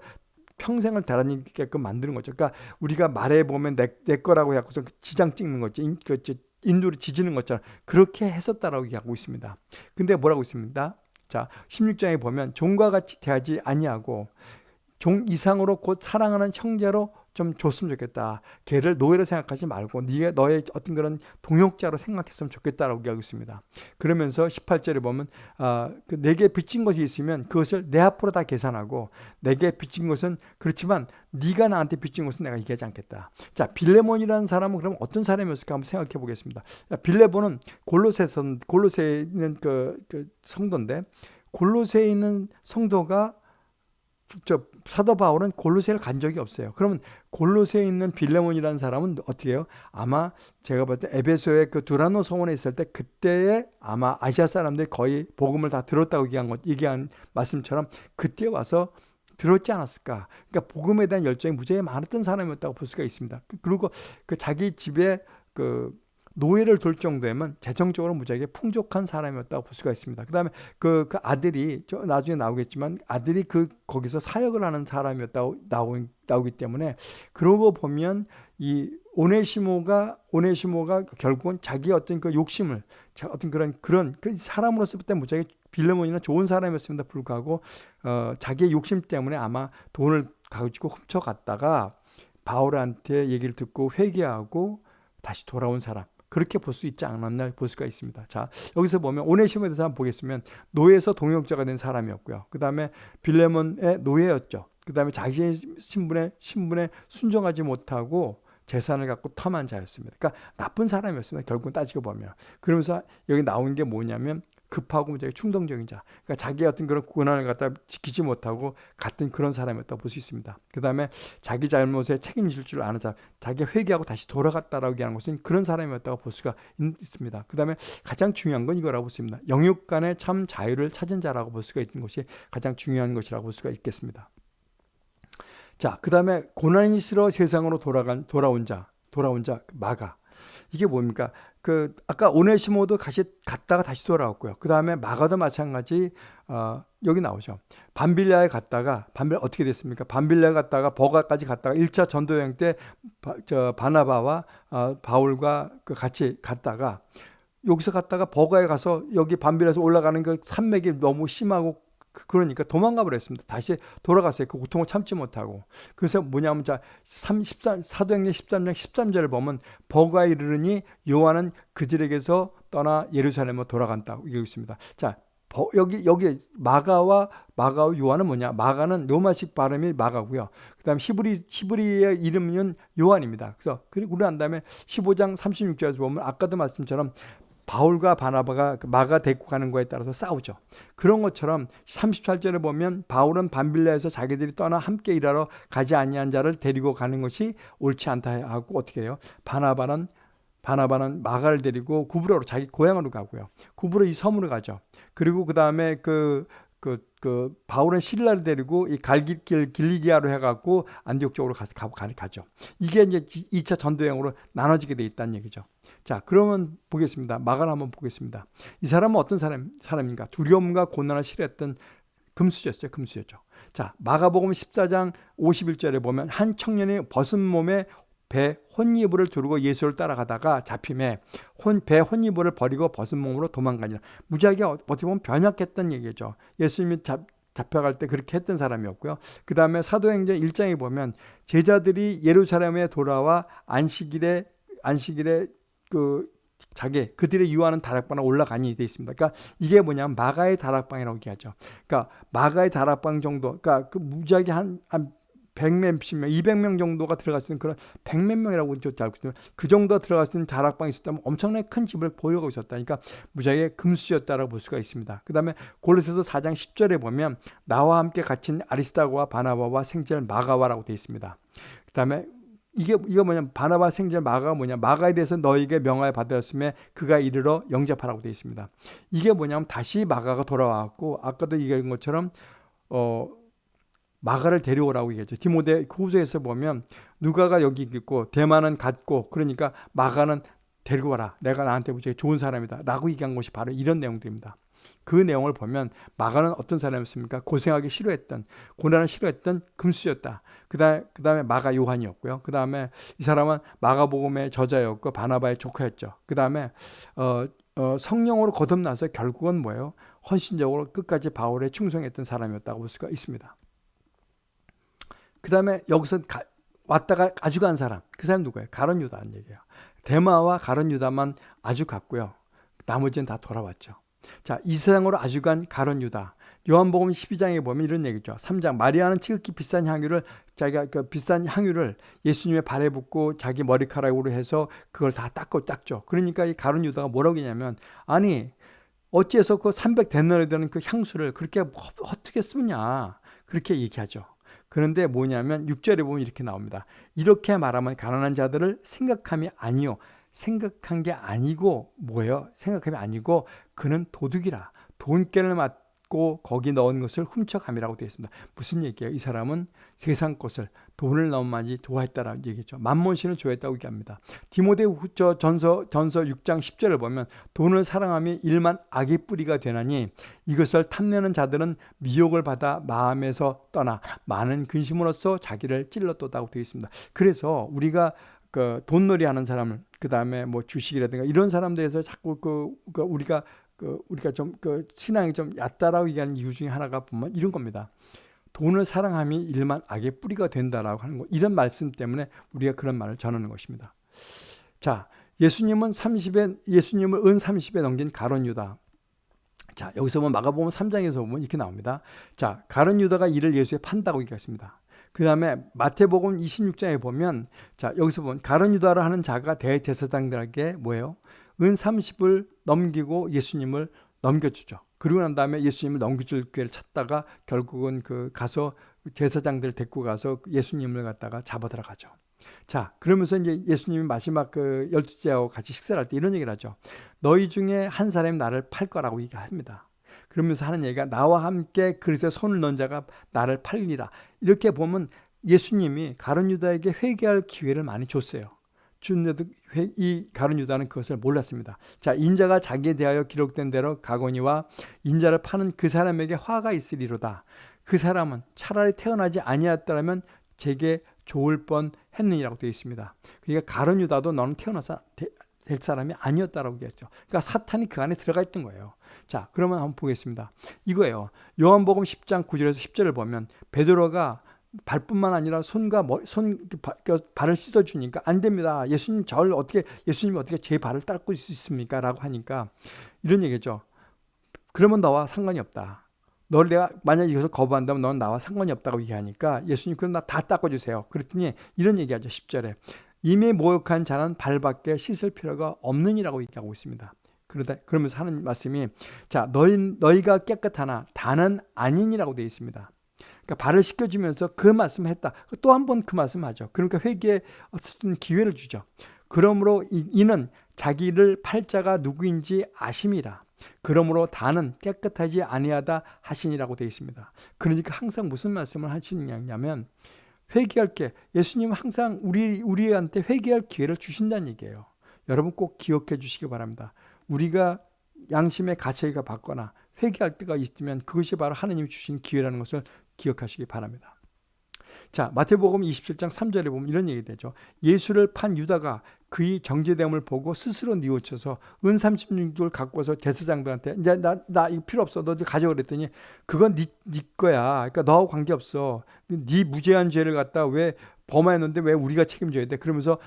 평생을 달아니게끔 만드는 거죠. 그러니까 우리가 말해 보면 내, 내 거라고 해서 지장 찍는 거죠. 인, 그, 인도를 지지는 것처럼 그렇게 했었다라고 얘기하고 있습니다. 근데 뭐라고 있습니다. 자, 16장에 보면 종과 같이 대하지 아니하고 종 이상으로 곧 사랑하는 형제로 좀 줬으면 좋겠다. 걔를 노예로 생각하지 말고 네가 너의 어떤 그런 동역자로 생각했으면 좋겠다라고 얘기하고 있습니다. 그러면서 18절에 보면 어, 그 내게 빚진 것이 있으면 그것을 내 앞으로 다 계산하고 내게 빚진 것은 그렇지만 네가 나한테 빚진 것은 내가 얘기하지 않겠다. 자 빌레몬이라는 사람은 그럼 어떤 사람이었을까 한번 생각해 보겠습니다. 빌레몬은 골로새서 골로새에 있는 그, 그 성도인데 골로새에 있는 성도가 저 사도 바울은 골로새를 간 적이 없어요. 그러면 골로새에 있는 빌레몬이라는 사람은 어떻게 해요? 아마 제가 볼 때 에베소의 그 두라노 성원에 있을 때 그때에 아마 아시아 사람들이 거의 복음을 다 들었다고 얘기한 것, 얘기한 말씀처럼 그때 와서 들었지 않았을까? 그러니까 복음에 대한 열정이 무지하게 많았던 사람이었다고 볼 수가 있습니다. 그리고 그 자기 집에 그 노예를 둘 정도면 재정적으로 무지하게 풍족한 사람이었다고 볼 수가 있습니다. 그 다음에 그, 그 아들이, 나중에 나오겠지만 아들이 그, 거기서 사역을 하는 사람이었다고 나오, 나오기 때문에 그러고 보면 이 오네시모가, 오네시모가 결국은 자기 어떤 그 욕심을, 어떤 그런, 그런, 그 사람으로서 볼때 무지하게 빌레몬이나 좋은 사람이었습니다. 불구하고, 어, 자기의 욕심 때문에 아마 돈을 가지고 훔쳐갔다가 바울한테 얘기를 듣고 회개하고 다시 돌아온 사람. 그렇게 볼 수 있지 않았나 볼 수가 있습니다. 자, 여기서 보면 오네시모에 대해서 한번 보겠으면 노예에서 동역자가 된 사람이었고요. 그 다음에 빌레몬의 노예였죠. 그 다음에 자신의 신분에, 신분에 순종하지 못하고 재산을 갖고 탐한 자였습니다. 그러니까 나쁜 사람이었습니다. 결국 따지고 보면. 그러면서 여기 나온 게 뭐냐면 급하고 무지 충동적인 자. 그러니까 자기의 어떤 그런 권한을 갖다 지키지 못하고 같은 그런 사람이었다고 볼 수 있습니다. 그 다음에 자기 잘못에 책임질 줄 아는 자, 자기가 회개하고 다시 돌아갔다라고 얘기하는 것은 그런 사람이었다고 볼 수가 있습니다. 그 다음에 가장 중요한 건 이거라고 보습니다 영육 간의 참 자유를 찾은 자라고 볼 수가 있는 것이 가장 중요한 것이라고 볼 수가 있겠습니다. 자, 그 다음에 고난이 싫어 세상으로 돌아간, 돌아온 자, 돌아온 자, 마가. 이게 뭡니까? 그 아까 오네시모도 다시 갔다가 다시 돌아왔고요. 그 다음에 마가도 마찬가지 어, 여기 나오죠. 반빌라에 갔다가 반빌라 어떻게 됐습니까? 반빌라에 갔다가 버가까지 갔다가 1차 전도 여행 때 바, 저 바나바와 어, 바울과 그 같이 갔다가 여기서 갔다가 버가에 가서 여기 반빌라에서 올라가는 그 산맥이 너무 심하고 그- 그러니까 도망가 버렸습니다. 다시 돌아갔어요. 그 고통을 참지 못하고. 그래서 뭐냐면 자 3, 13, 사도행전 13장 13절을 보면 버가 이르르니 요한은 그들에게서 떠나 예루살렘으로 돌아간다고 얘기하고 있습니다. 자 버- 여기 여기 마가와 마가와 요한은 뭐냐? 마가는 로마식 발음이 마가고요. 그다음 히브리 히브리의 이름은 요한입니다. 그래서 그리고 난 다음에 15장 36절에서 보면 아까도 말씀처럼 바울과 바나바가 그 마가 데리고 가는 거에 따라서 싸우죠. 그런 것처럼 38절에 보면 바울은 반빌라에서 자기들이 떠나 함께 일하러 가지 아니한 자를 데리고 가는 것이 옳지 않다 하고 어떻게 해요? 바나바는 바나바는 마가를 데리고 구브로로 자기 고향으로 가고요. 구브로 이 섬으로 가죠. 그리고 그 다음에 그, 그, 그, 바울은 신라를 데리고 이 갈길 길리기아로 해갖고 안디옥 쪽으로 가, 가, 가죠. 이게 이제 2차 전도행으로 나눠지게 돼 있다는 얘기죠. 자, 그러면 보겠습니다. 마가를 한번 보겠습니다. 이 사람은 어떤 사람, 사람인가? 두려움과 고난을 싫어했던 금수저였어요. 금수저죠. 자, 마가복음 14장 51절에 보면 한 청년이 벗은 몸에 배 혼이불을 두르고 예수를 따라가다가 잡힘에 혼, 배 혼이불을 버리고 벗은 몸으로 도망가니라. 무지하게 어떻게 보면 변혁했던 얘기죠. 예수님이 잡, 잡혀갈 때 그렇게 했던 사람이었고요. 그 다음에 사도행전 1장에 보면 제자들이 예루살렘에 돌아와 안식일에 안식일에 그 자기 그들의 유하는 다락방에 올라가니 돼 있습니다. 그러니까 이게 뭐냐면 마가의 다락방이라고 얘기하죠. 그러니까 마가의 다락방 정도, 그러니까 그 무지하게 한, 한 100몇 명, 200명 정도가 들어갈 수 있는 그런 100몇 명이라고 알고 있으면 그 정도 들어갈 수 있는 다락방이 있었다면 엄청나게 큰 집을 보유하고 있었다. 그러니까 무지하게 금수였다라고 볼 수가 있습니다. 그 다음에 골로새서 4장 10절에 보면 나와 함께 갇힌 아리스타고와 바나바와 생젤 마가와라고 되어 있습니다. 그 다음에 이게 이거 뭐냐 바나바 생제 마가가 뭐냐 마가에 대해서 너에게 명하여 받았음에 그가 이르러 영접하라고 되어 있습니다. 이게 뭐냐면 다시 마가가 돌아왔고 아까도 얘기한 것처럼 어 마가를 데려오라고 얘기했죠. 디모데 후서에서 보면 누가가 여기 있고 대만은 갔고 그러니까 마가는 데리고 와라. 내가 나한테 좋은 사람이다. 라고 얘기한 것이 바로 이런 내용들입니다. 그 내용을 보면 마가는 어떤 사람이었습니까? 고생하기 싫어했던, 고난을 싫어했던 금수였다. 그 다음에, 그 다음에 마가 요한이었고요. 그 다음에 이 사람은 마가복음의 저자였고 바나바의 조카였죠. 그 다음에, 어, 어, 성령으로 거듭나서 결국은 뭐예요? 헌신적으로 끝까지 바울에 충성했던 사람이었다고 볼 수가 있습니다. 그 다음에 여기서 가, 왔다가 아주 간 사람. 그 사람 누구예요? 가론 유다는 얘기예요. 대마와 가론 유다만 아주 갔고요. 나머지는 다 돌아왔죠. 자, 이 세상으로 아주 간 가론 유다. 요한복음 12장에 보면 이런 얘기죠. 3장 마리아는 지극히 비싼 향유를 자기가 그 비싼 향유를 예수님의 발에 붓고 자기 머리카락으로 해서 그걸 다 닦고 닦죠. 그러니까 이 가론 유다가 뭐라고 했냐면 아니 어찌해서 그 300데나리 되는 그 향수를 그렇게 어떻게 쓰냐 그렇게 얘기하죠. 그런데 뭐냐면 6절에 보면 이렇게 나옵니다. 이렇게 말하면 가난한 자들을 생각함이 아니요. 생각한 게 아니고 뭐예요? 생각함이 아니고 그는 도둑이라. 돈깨를 맞고 거기 넣은 것을 훔쳐감이라고 되어 있습니다. 무슨 얘기예요? 이 사람은 세상 것을 돈을 너무 많이 좋아했다라는 얘기죠. 만몬신을 좋아했다고 얘기합니다. 디모데 후저 전서 전서 6장 10절을 보면 돈을 사랑함이 일만 악의 뿌리가 되나니 이것을 탐내는 자들은 미혹을 받아 마음에서 떠나 많은 근심으로써 자기를 찔렀다고 되어 있습니다. 그래서 우리가 그 돈놀이 하는 사람을 그 다음에 뭐 주식이라든가 이런 사람들에서 자꾸 그, 그 우리가 그 우리가 좀 그 신앙이 좀 얕다라고 얘기하는 이유 중에 하나가 보면 이런 겁니다. 돈을 사랑함이 일만 악의 뿌리가 된다라고 하는 거 이런 말씀 때문에 우리가 그런 말을 전하는 것입니다. 자, 예수님은 30에 예수님을 은 30에 넘긴 가론 유다. 자, 여기서 보면 마가복음 3장에서 보면 이렇게 나옵니다. 자, 가론 유다가 이를 예수에 판다고 얘기했습니다. 그 다음에 마태복음 26장에 보면 자 여기서 보면 가론 유다라 하는 자가 대제사장들에게 뭐예요? 은 30을 넘기고 예수님을 넘겨주죠. 그리고 난 다음에 예수님을 넘겨줄 기회를 찾다가 결국은 그 가서 제사장들 데리고 가서 예수님을 갖다가 잡아 들어가죠. 자, 그러면서 이제 예수님이 마지막 그 열두째하고 같이 식사를 할 때 이런 얘기를 하죠. 너희 중에 한 사람이 나를 팔 거라고 얘기합니다. 그러면서 하는 얘기가 나와 함께 그릇에 손을 넣은 자가 나를 팔리라. 이렇게 보면 예수님이 가론 유다에게 회개할 기회를 많이 줬어요. 준데도 이 가론 유다는 그것을 몰랐습니다. 자, 인자가 자기에 대하여 기록된 대로 가거니와 인자를 파는 그 사람에게 화가 있으리로다. 그 사람은 차라리 태어나지 아니었더라면 제게 좋을 뻔 했느니라고 되어 있습니다. 그러니까 가론 유다도 너는 태어나서 될 사람이 아니었다라고 얘기했죠. 그러니까 사탄이 그 안에 들어가 있던 거예요. 자, 그러면 한번 보겠습니다. 이거예요. 요한복음 10장 9절에서 10절을 보면 베드로가 발뿐만 아니라 손과 머, 손그 발을 씻어 주니까 안 됩니다. 예수님 저를 어떻게 예수님이 어떻게 제 발을 닦을 수 있습니까라고 하니까 이런 얘기죠. 그러면 너와 상관이 없다. 널 내가 만약 이것을 거부한다면 넌 나와 상관이 없다고 얘기하니까 예수님 그럼 나 다 닦아 주세요. 그랬더니 이런 얘기하죠. 10절에 이미 모욕한 자는 발밖에 씻을 필요가 없느니라고 얘기하고 있습니다. 그러다 그러면서 하는 말씀이 자 너희 너희가 깨끗하나 다는 아니니라고 되어 있습니다. 그러니까 발을 씻겨주면서 그 말씀을 했다. 또 한 번 그 말씀하죠. 그러니까 회개에 어떤 기회를 주죠. 그러므로 이는 자기를 팔자가 누구인지 아심이라. 그러므로 다는 깨끗하지 아니하다 하시니라고 되어 있습니다. 그러니까 항상 무슨 말씀을 하시느냐면 회개할 게 예수님은 항상 우리 우리한테 회개할 기회를 주신다는 얘기예요. 여러분 꼭 기억해 주시기 바랍니다. 우리가 양심의 가책이가 받거나 회개할 때가 있으면 그것이 바로 하나님이 주신 기회라는 것을 기억하시기 바랍니다. 자, 마태복음 27장 3절에 보면 이런 얘기 되죠. 예수를 판 유다가 그의 정죄됨을 보고 스스로 뉘우쳐서 은 36줄 갖고 와서 대사장들한테 이제 나, 나 이거 필요 없어. 너 가져 그랬더니 그건 네, 네 거야. 그러니까 너하고 관계없어. 네 무죄한 죄를 갖다 왜 범하였는데 왜 우리가 책임져야 돼? 그러면서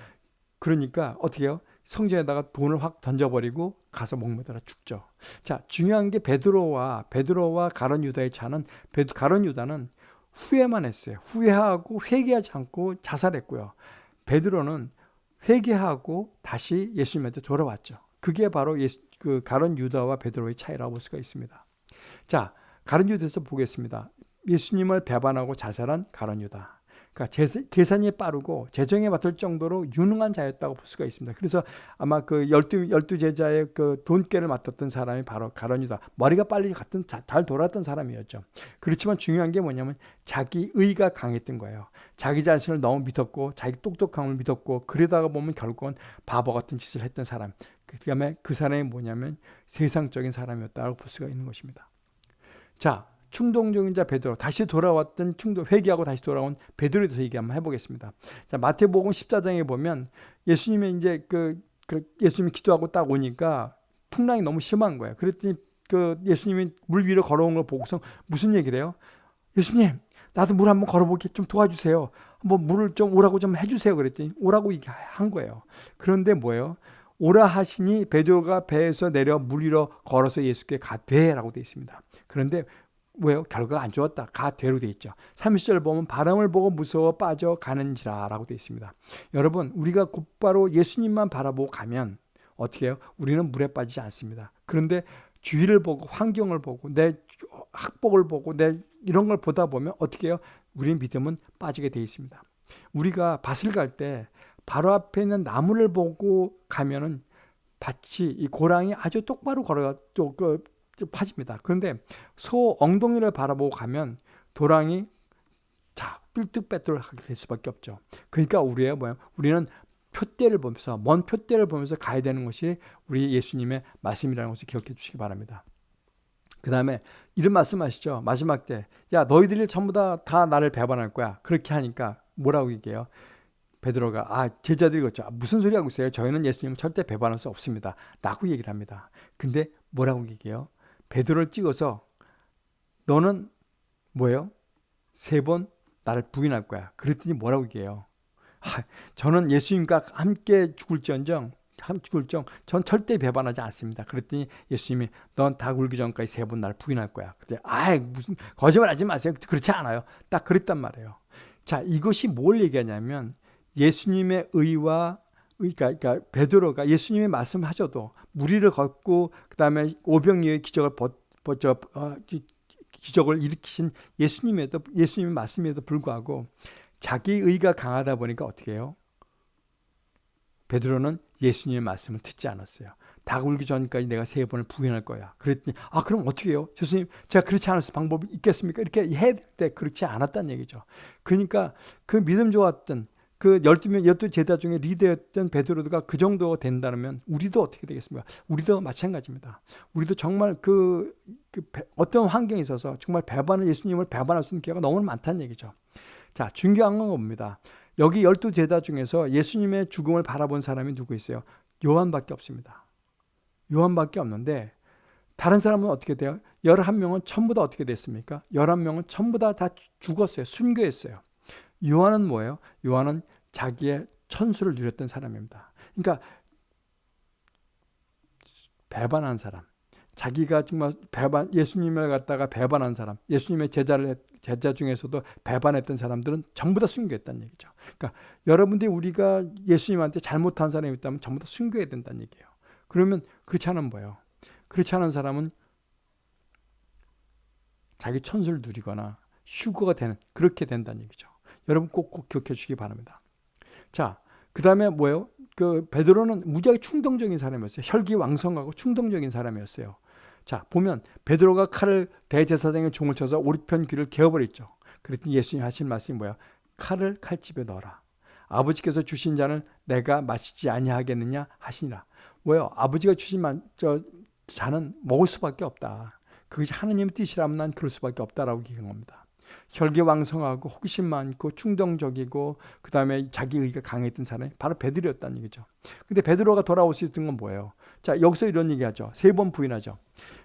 그러니까 어떻게 해요? 성전에다가 돈을 확 던져버리고 가서 목매달아 죽죠. 자, 중요한 게 베드로와 베드로와 가룟 유다의 차는 베드 가룟 유다는 후회만 했어요. 후회하고 회개하지 않고 자살했고요. 베드로는 회개하고 다시 예수님한테 돌아왔죠. 그게 바로 예수, 그 가룟 유다와 베드로의 차이라고 볼 수가 있습니다. 자, 가론 유다에서 보겠습니다. 예수님을 배반하고 자살한 가론 유다. 그러니까 계산이 빠르고 재정에 맡을 정도로 유능한 자였다고 볼 수가 있습니다. 그래서 아마 그 열두 열두 제자의 그 돈깨를 맡았던 사람이 바로 가론이다. 머리가 빨리 갔던 잘 돌았던 사람이었죠. 그렇지만 중요한 게 뭐냐면 자기 의가 강했던 거예요. 자기 자신을 너무 믿었고 자기 똑똑함을 믿었고 그러다가 보면 결국은 바보 같은 짓을 했던 사람. 그다음에 그 사람이 뭐냐면 세상적인 사람이었다고 볼 수가 있는 것입니다. 자, 충동적인 자 베드로 다시 돌아왔던 충동 회개하고 다시 돌아온 베드로에 대해서 얘기 한번 해보겠습니다. 자 마태복음 14장에 보면 예수님이 이제 그, 그 예수님이 기도하고 딱 오니까 풍랑이 너무 심한 거예요. 그랬더니 그 예수님이 물 위로 걸어온 걸 보고서 무슨 얘기를 해요? 예수님 나도 물 한번 걸어보게 좀 도와주세요. 한번 물을 좀 오라고 좀 해주세요. 그랬더니 오라고 얘기한 거예요. 그런데 뭐예요? 오라 하시니 베드로가 배에서 내려 물 위로 걸어서 예수께 가되라고 되어 있습니다. 그런데 왜요? 결과가 안 좋았다. 가되로 되어 있죠. 30절 보면 바람을 보고 무서워 빠져 가는지라 라고 되어 있습니다. 여러분 우리가 곧바로 예수님만 바라보고 가면 어떻게 해요? 우리는 물에 빠지지 않습니다. 그런데 주위를 보고 환경을 보고 내 학복을 보고 내 이런 걸 보다 보면 어떻게 해요? 우리의 믿음은 빠지게 되어 있습니다. 우리가 밭을 갈 때 바로 앞에 있는 나무를 보고 가면은 밭이 이 고랑이 아주 똑바로 걸어 그 파집니다. 그런데 소 엉덩이를 바라보고 가면 도랑이 자 삘뚝빼뚤 하게 될 수밖에 없죠. 그러니까 우리의 뭐야? 우리는 표대를 보면서 먼 표대를 보면서 가야 되는 것이 우리 예수님의 말씀이라는 것을 기억해 주시기 바랍니다. 그 다음에 이런 말씀하시죠. 마지막 때, 야 너희들이 전부 다, 다 나를 배반할 거야. 그렇게 하니까 뭐라고 얘기해요? 베드로가 아 제자들이 그죠 아, 무슨 소리 하고 있어요? 저희는 예수님 절대 배반할 수 없습니다. 라고 얘기를 합니다. 근데 뭐라고 얘기해요? 베드로를 찍어서 너는 뭐예요? 세 번 나를 부인할 거야. 그랬더니 뭐라고 얘기해요? 아, 저는 예수님과 함께 죽을지언정 함 죽을정 전 절대 배반하지 않습니다. 그랬더니 예수님이 넌 다 굴기 전까지 세번 나를 부인할 거야. 그때 아 무슨 거짓말하지 마세요. 그렇지 않아요. 딱 그랬단 말이에요. 자 이것이 뭘 얘기하냐면 예수님의 의와 그러니까, 그러니까 베드로가 예수님의 말씀하셔도 무리를 걷고 그다음에 오병이의 기적을 버저 어, 기적을 일으키신 예수님에도 예수님의 말씀에도 불구하고 자기 의가 강하다 보니까 어떻게 해요? 베드로는 예수님의 말씀을 듣지 않았어요. 다굴기 전까지 내가 세 번을 부인할 거야. 그랬더니 아 그럼 어떻게 해요? 교수님 제가 그렇지 수 방법이 있겠습니까? 이렇게 해야 될 때 그렇지 않았다는 얘기죠. 그러니까 그 믿음 좋았던 그 열두 명 열두 제자 중에 리더였던 베드로가 그 정도 된다면 우리도 어떻게 되겠습니까? 우리도 마찬가지입니다. 우리도 정말 그, 그 어떤 환경에 있어서 정말 배반을 예수님을 배반할 수 있는 기회가 너무 많다는 얘기죠. 자, 중요한 건 뭡니다. 여기 열두 제자 중에서 예수님의 죽음을 바라본 사람이 누구 있어요? 요한밖에 없습니다. 요한밖에 없는데 다른 사람은 어떻게 돼요? 11명은 전부 다 어떻게 됐습니까? 11명은 전부 다, 다 죽었어요. 순교했어요. 요한은 뭐예요? 요한은 자기의 천수를 누렸던 사람입니다. 그러니까 배반한 사람. 자기가 정말 배반 예수님을 갖다가 배반한 사람, 예수님의 제자를 제자 중에서도 배반했던 사람들은 전부 다 순교했다는 얘기죠. 그러니까 여러분들이 우리가 예수님한테 잘못한 사람이 있다면 전부 다 순교해야 된다는 얘기예요. 그러면 그렇지 않은 뭐예요? 그렇지 않은 사람은 자기 천수를 누리거나 휴거가 되는 그렇게 된다는 얘기죠. 여러분 꼭꼭 기억해 주시기 바랍니다. 자, 그 다음에 뭐예요? 그 베드로는 무지하게 충동적인 사람이었어요. 혈기왕성하고 충동적인 사람이었어요. 자, 보면 베드로가 칼을 대제사장의 종을 쳐서 오른편 귀를 개어버렸죠. 그랬더니 예수님 하신 말씀이 뭐야? 칼을 칼집에 넣어라. 아버지께서 주신 잔을 내가 마시지 아니하겠느냐 하시니라. 뭐요? 아버지가 주신 저 잔은 먹을 수밖에 없다. 그것이 하느님 뜻이라면 난 그럴 수밖에 없다라고 얘기한 겁니다. 혈기왕성하고 호기심 많고 충동적이고 그 다음에 자기 의가 강했던 사람이 바로 베드로였다는 얘기죠. 근데 베드로가 돌아올 수 있던 건 뭐예요? 자 여기서 이런 얘기하죠. 세 번 부인하죠.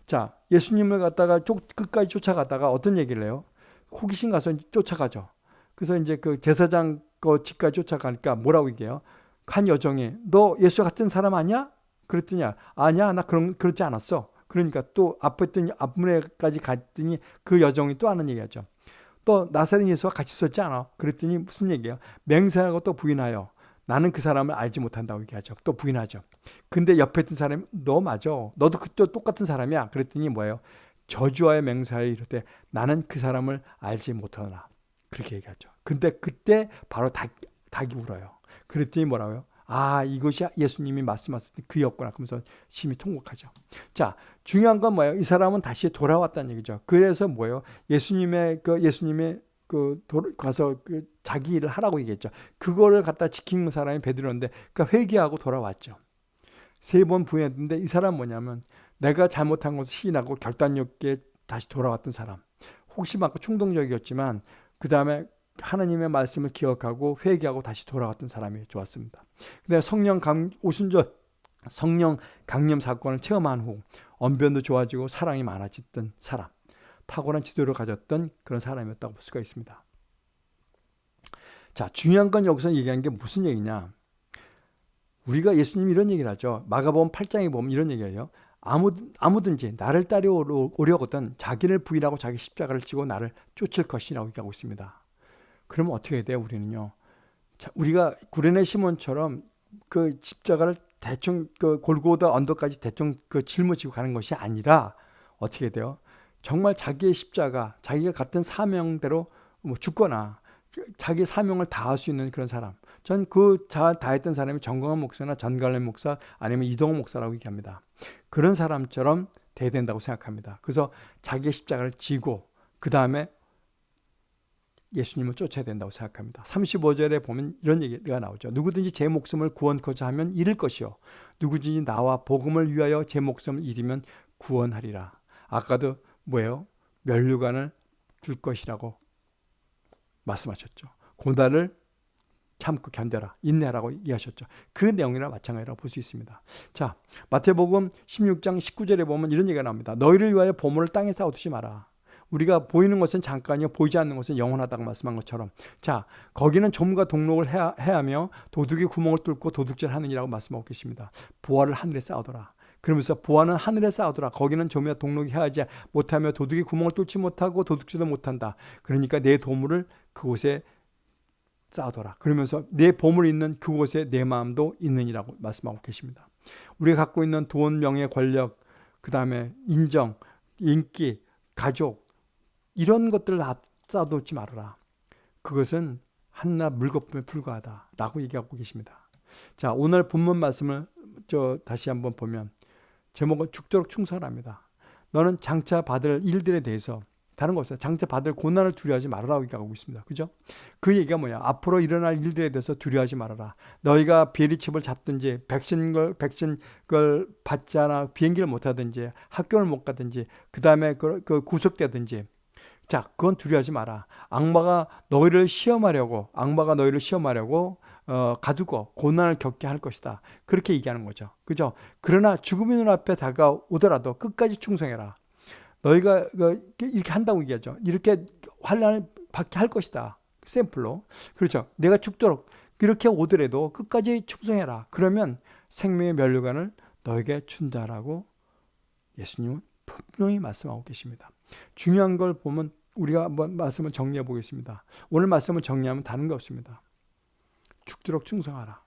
자 예수님을 갖다가 쫓, 끝까지 쫓아가다가 어떤 얘기를 해요? 호기심 가서 쫓아가죠. 그래서 이제 그 제사장 그 집까지 쫓아가니까 뭐라고 얘기해요? 한 여정이 너 예수 같은 사람 아니야? 그랬더니 아니야 나 그런 그렇지 않았어. 그러니까 또 앞에 있던 앞문에까지 갔더니 그 여정이 또 하는 얘기하죠. 또 나사렛 예수와 같이 있었지 않아? 그랬더니 무슨 얘기야? 맹세하고 또 부인하여 나는 그 사람을 알지 못한다고 얘기하죠. 또 부인하죠. 근데 옆에 있던 사람이 너 맞아. 너도 그때 똑같은 사람이야. 그랬더니 뭐예요? 저주와의 맹세하여 이럴 나는 그 사람을 알지 못하나. 그렇게 얘기하죠. 근데 그때 바로 닭, 닭이 울어요. 그랬더니 뭐라고요? 아, 이것이 예수님이 말씀하셨던 그였구나. 그러면서 심히 통곡하죠. 자, 중요한 건 뭐예요? 이 사람은 다시 돌아왔다는 얘기죠. 그래서 뭐예요? 예수님의 그 예수님의 그 가서 그 자기 일을 하라고 얘기했죠. 그거를 갖다 지킨 사람이 베드로인데 그 회개하고 돌아왔죠. 세 번 부인했는데 이 사람 뭐냐면 내가 잘못한 것을 시인하고 결단력 있게 다시 돌아왔던 사람. 혹시 많고 충동적이었지만 그 다음에 하나님의 말씀을 기억하고 회개하고 다시 돌아왔던 사람이 좋았습니다. 근데 성령 강 오순절 성령 강림 사건을 체험한 후 언변도 좋아지고 사랑이 많아졌던 사람, 탁월한 지도를 가졌던 그런 사람이었다고 볼 수가 있습니다. 자, 중요한 건 여기서 얘기한 게 무슨 얘기냐? 우리가 예수님이 이런 얘기를 하죠. 마가복음 8장에 보면 이런 얘기예요. 아무, 아무든지 나를 따려오려거든 자기를 부인하고 자기 십자가를 지고 나를 쫓을 것이라고 얘기하고 있습니다. 그러면 어떻게 돼요, 우리는요? 자, 우리가 구레네 시몬처럼 그 십자가를 대충 그 골고다 언덕까지 대충 그 짊어지고 가는 것이 아니라 어떻게 돼요? 정말 자기의 십자가, 자기가 같은 사명대로 뭐 죽거나 자기 사명을 다할 수 있는 그런 사람. 전그 다했던 사람이 정광훈 목사나 전갈래 목사 아니면 이동호 목사라고 얘기합니다. 그런 사람처럼 돼야 된다고 생각합니다. 그래서 자기의 십자가를 지고 그 다음에 예수님을 쫓아야 된다고 생각합니다. 35절에 보면 이런 얘기가 나오죠. 누구든지 제 목숨을 구원코자 하면 잃을 것이요. 누구든지 나와 복음을 위하여 제 목숨을 잃으면 구원하리라. 아까도 뭐예요? 멸류관을 줄 것이라고 말씀하셨죠. 고난을 참고 견뎌라. 인내하라고 이해하셨죠. 그 내용이랑 마찬가지라고 볼 수 있습니다. 자, 마태복음 16장 19절에 보면 이런 얘기가 나옵니다. 너희를 위하여 보물을 땅에 쌓아두지 마라. 우리가 보이는 것은 잠깐이요 보이지 않는 것은 영원하다고 말씀한 것처럼 자 거기는 좀과 동록을 해야, 하며 도둑이 구멍을 뚫고 도둑질 하느니라고 말씀하고 계십니다. 보화를 하늘에 쌓아둬라. 그러면서 보화는 하늘에 쌓아둬라. 거기는 좀이야 동록이 해야지 못하며 도둑이 구멍을 뚫지 못하고 도둑질도 못한다. 그러니까 내 도물을 그곳에 쌓아둬라. 그러면서 내 보물이 있는 그곳에 내 마음도 있느니라고 말씀하고 계십니다. 우리가 갖고 있는 돈, 명예, 권력, 그 다음에 인정, 인기, 가족, 이런 것들을 다 쌓아놓지 말아라. 그것은 한낱 물거품에 불과하다. 라고 얘기하고 계십니다. 자, 오늘 본문 말씀을 저 다시 한번 보면 제목은 죽도록 충성합니다. 너는 장차 받을 일들에 대해서 다른 거 없어요. 장차 받을 고난을 두려워하지 말아라고 얘기하고 있습니다. 그죠? 그 얘기가 뭐야? 앞으로 일어날 일들에 대해서 두려워하지 말아라. 너희가 비리칩을 잡든지 백신 걸 백신 걸 받지 않아 비행기를 못 타든지 학교를 못 가든지 그 다음에 그, 그 구속되든지 자, 그건 두려워하지 마라. 악마가 너희를 시험하려고, 악마가 너희를 시험하려고 어, 가두고 고난을 겪게 할 것이다. 그렇게 얘기하는 거죠. 그죠? 그러나 죽음의 눈앞에 다가오더라도 끝까지 충성해라. 너희가 그, 이렇게 한다고 얘기하죠. 이렇게 환란을 받게 할 것이다. 샘플로. 그렇죠. 내가 죽도록 그렇게 오더라도 끝까지 충성해라. 그러면 생명의 면류관을 너에게 준다라고 예수님은 분명히 말씀하고 계십니다. 중요한 걸 보면 우리가 한번 말씀을 정리해 보겠습니다. 오늘 말씀을 정리하면 다른 거 없습니다. 죽도록 충성하라.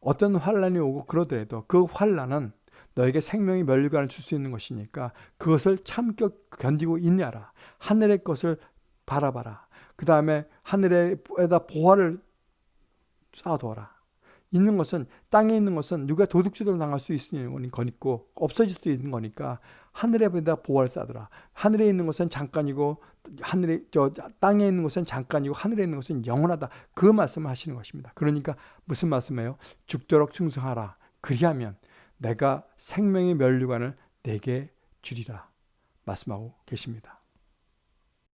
어떤 환란이 오고 그러더라도 그 환란은 너에게 생명의 멸류관을 줄 수 있는 것이니까 그것을 참겨 견디고 있냐라. 하늘의 것을 바라봐라. 그 다음에 하늘에다 보화를 쌓아두어라. 있는 것은 땅에 있는 것은 누가 도둑질을 당할 수 있는 거니까 없어질 수 있는 거니까 하늘에 보다 보화를 쌓더라. 하늘에 있는 것은 잠깐이고 하늘에 저 땅에 있는 것은 잠깐이고 하늘에 있는 것은 영원하다. 그 말씀을 하시는 것입니다. 그러니까 무슨 말씀이에요? 죽도록 충성하라. 그리하면 내가 생명의 면류관을 내게 주리라 말씀하고 계십니다.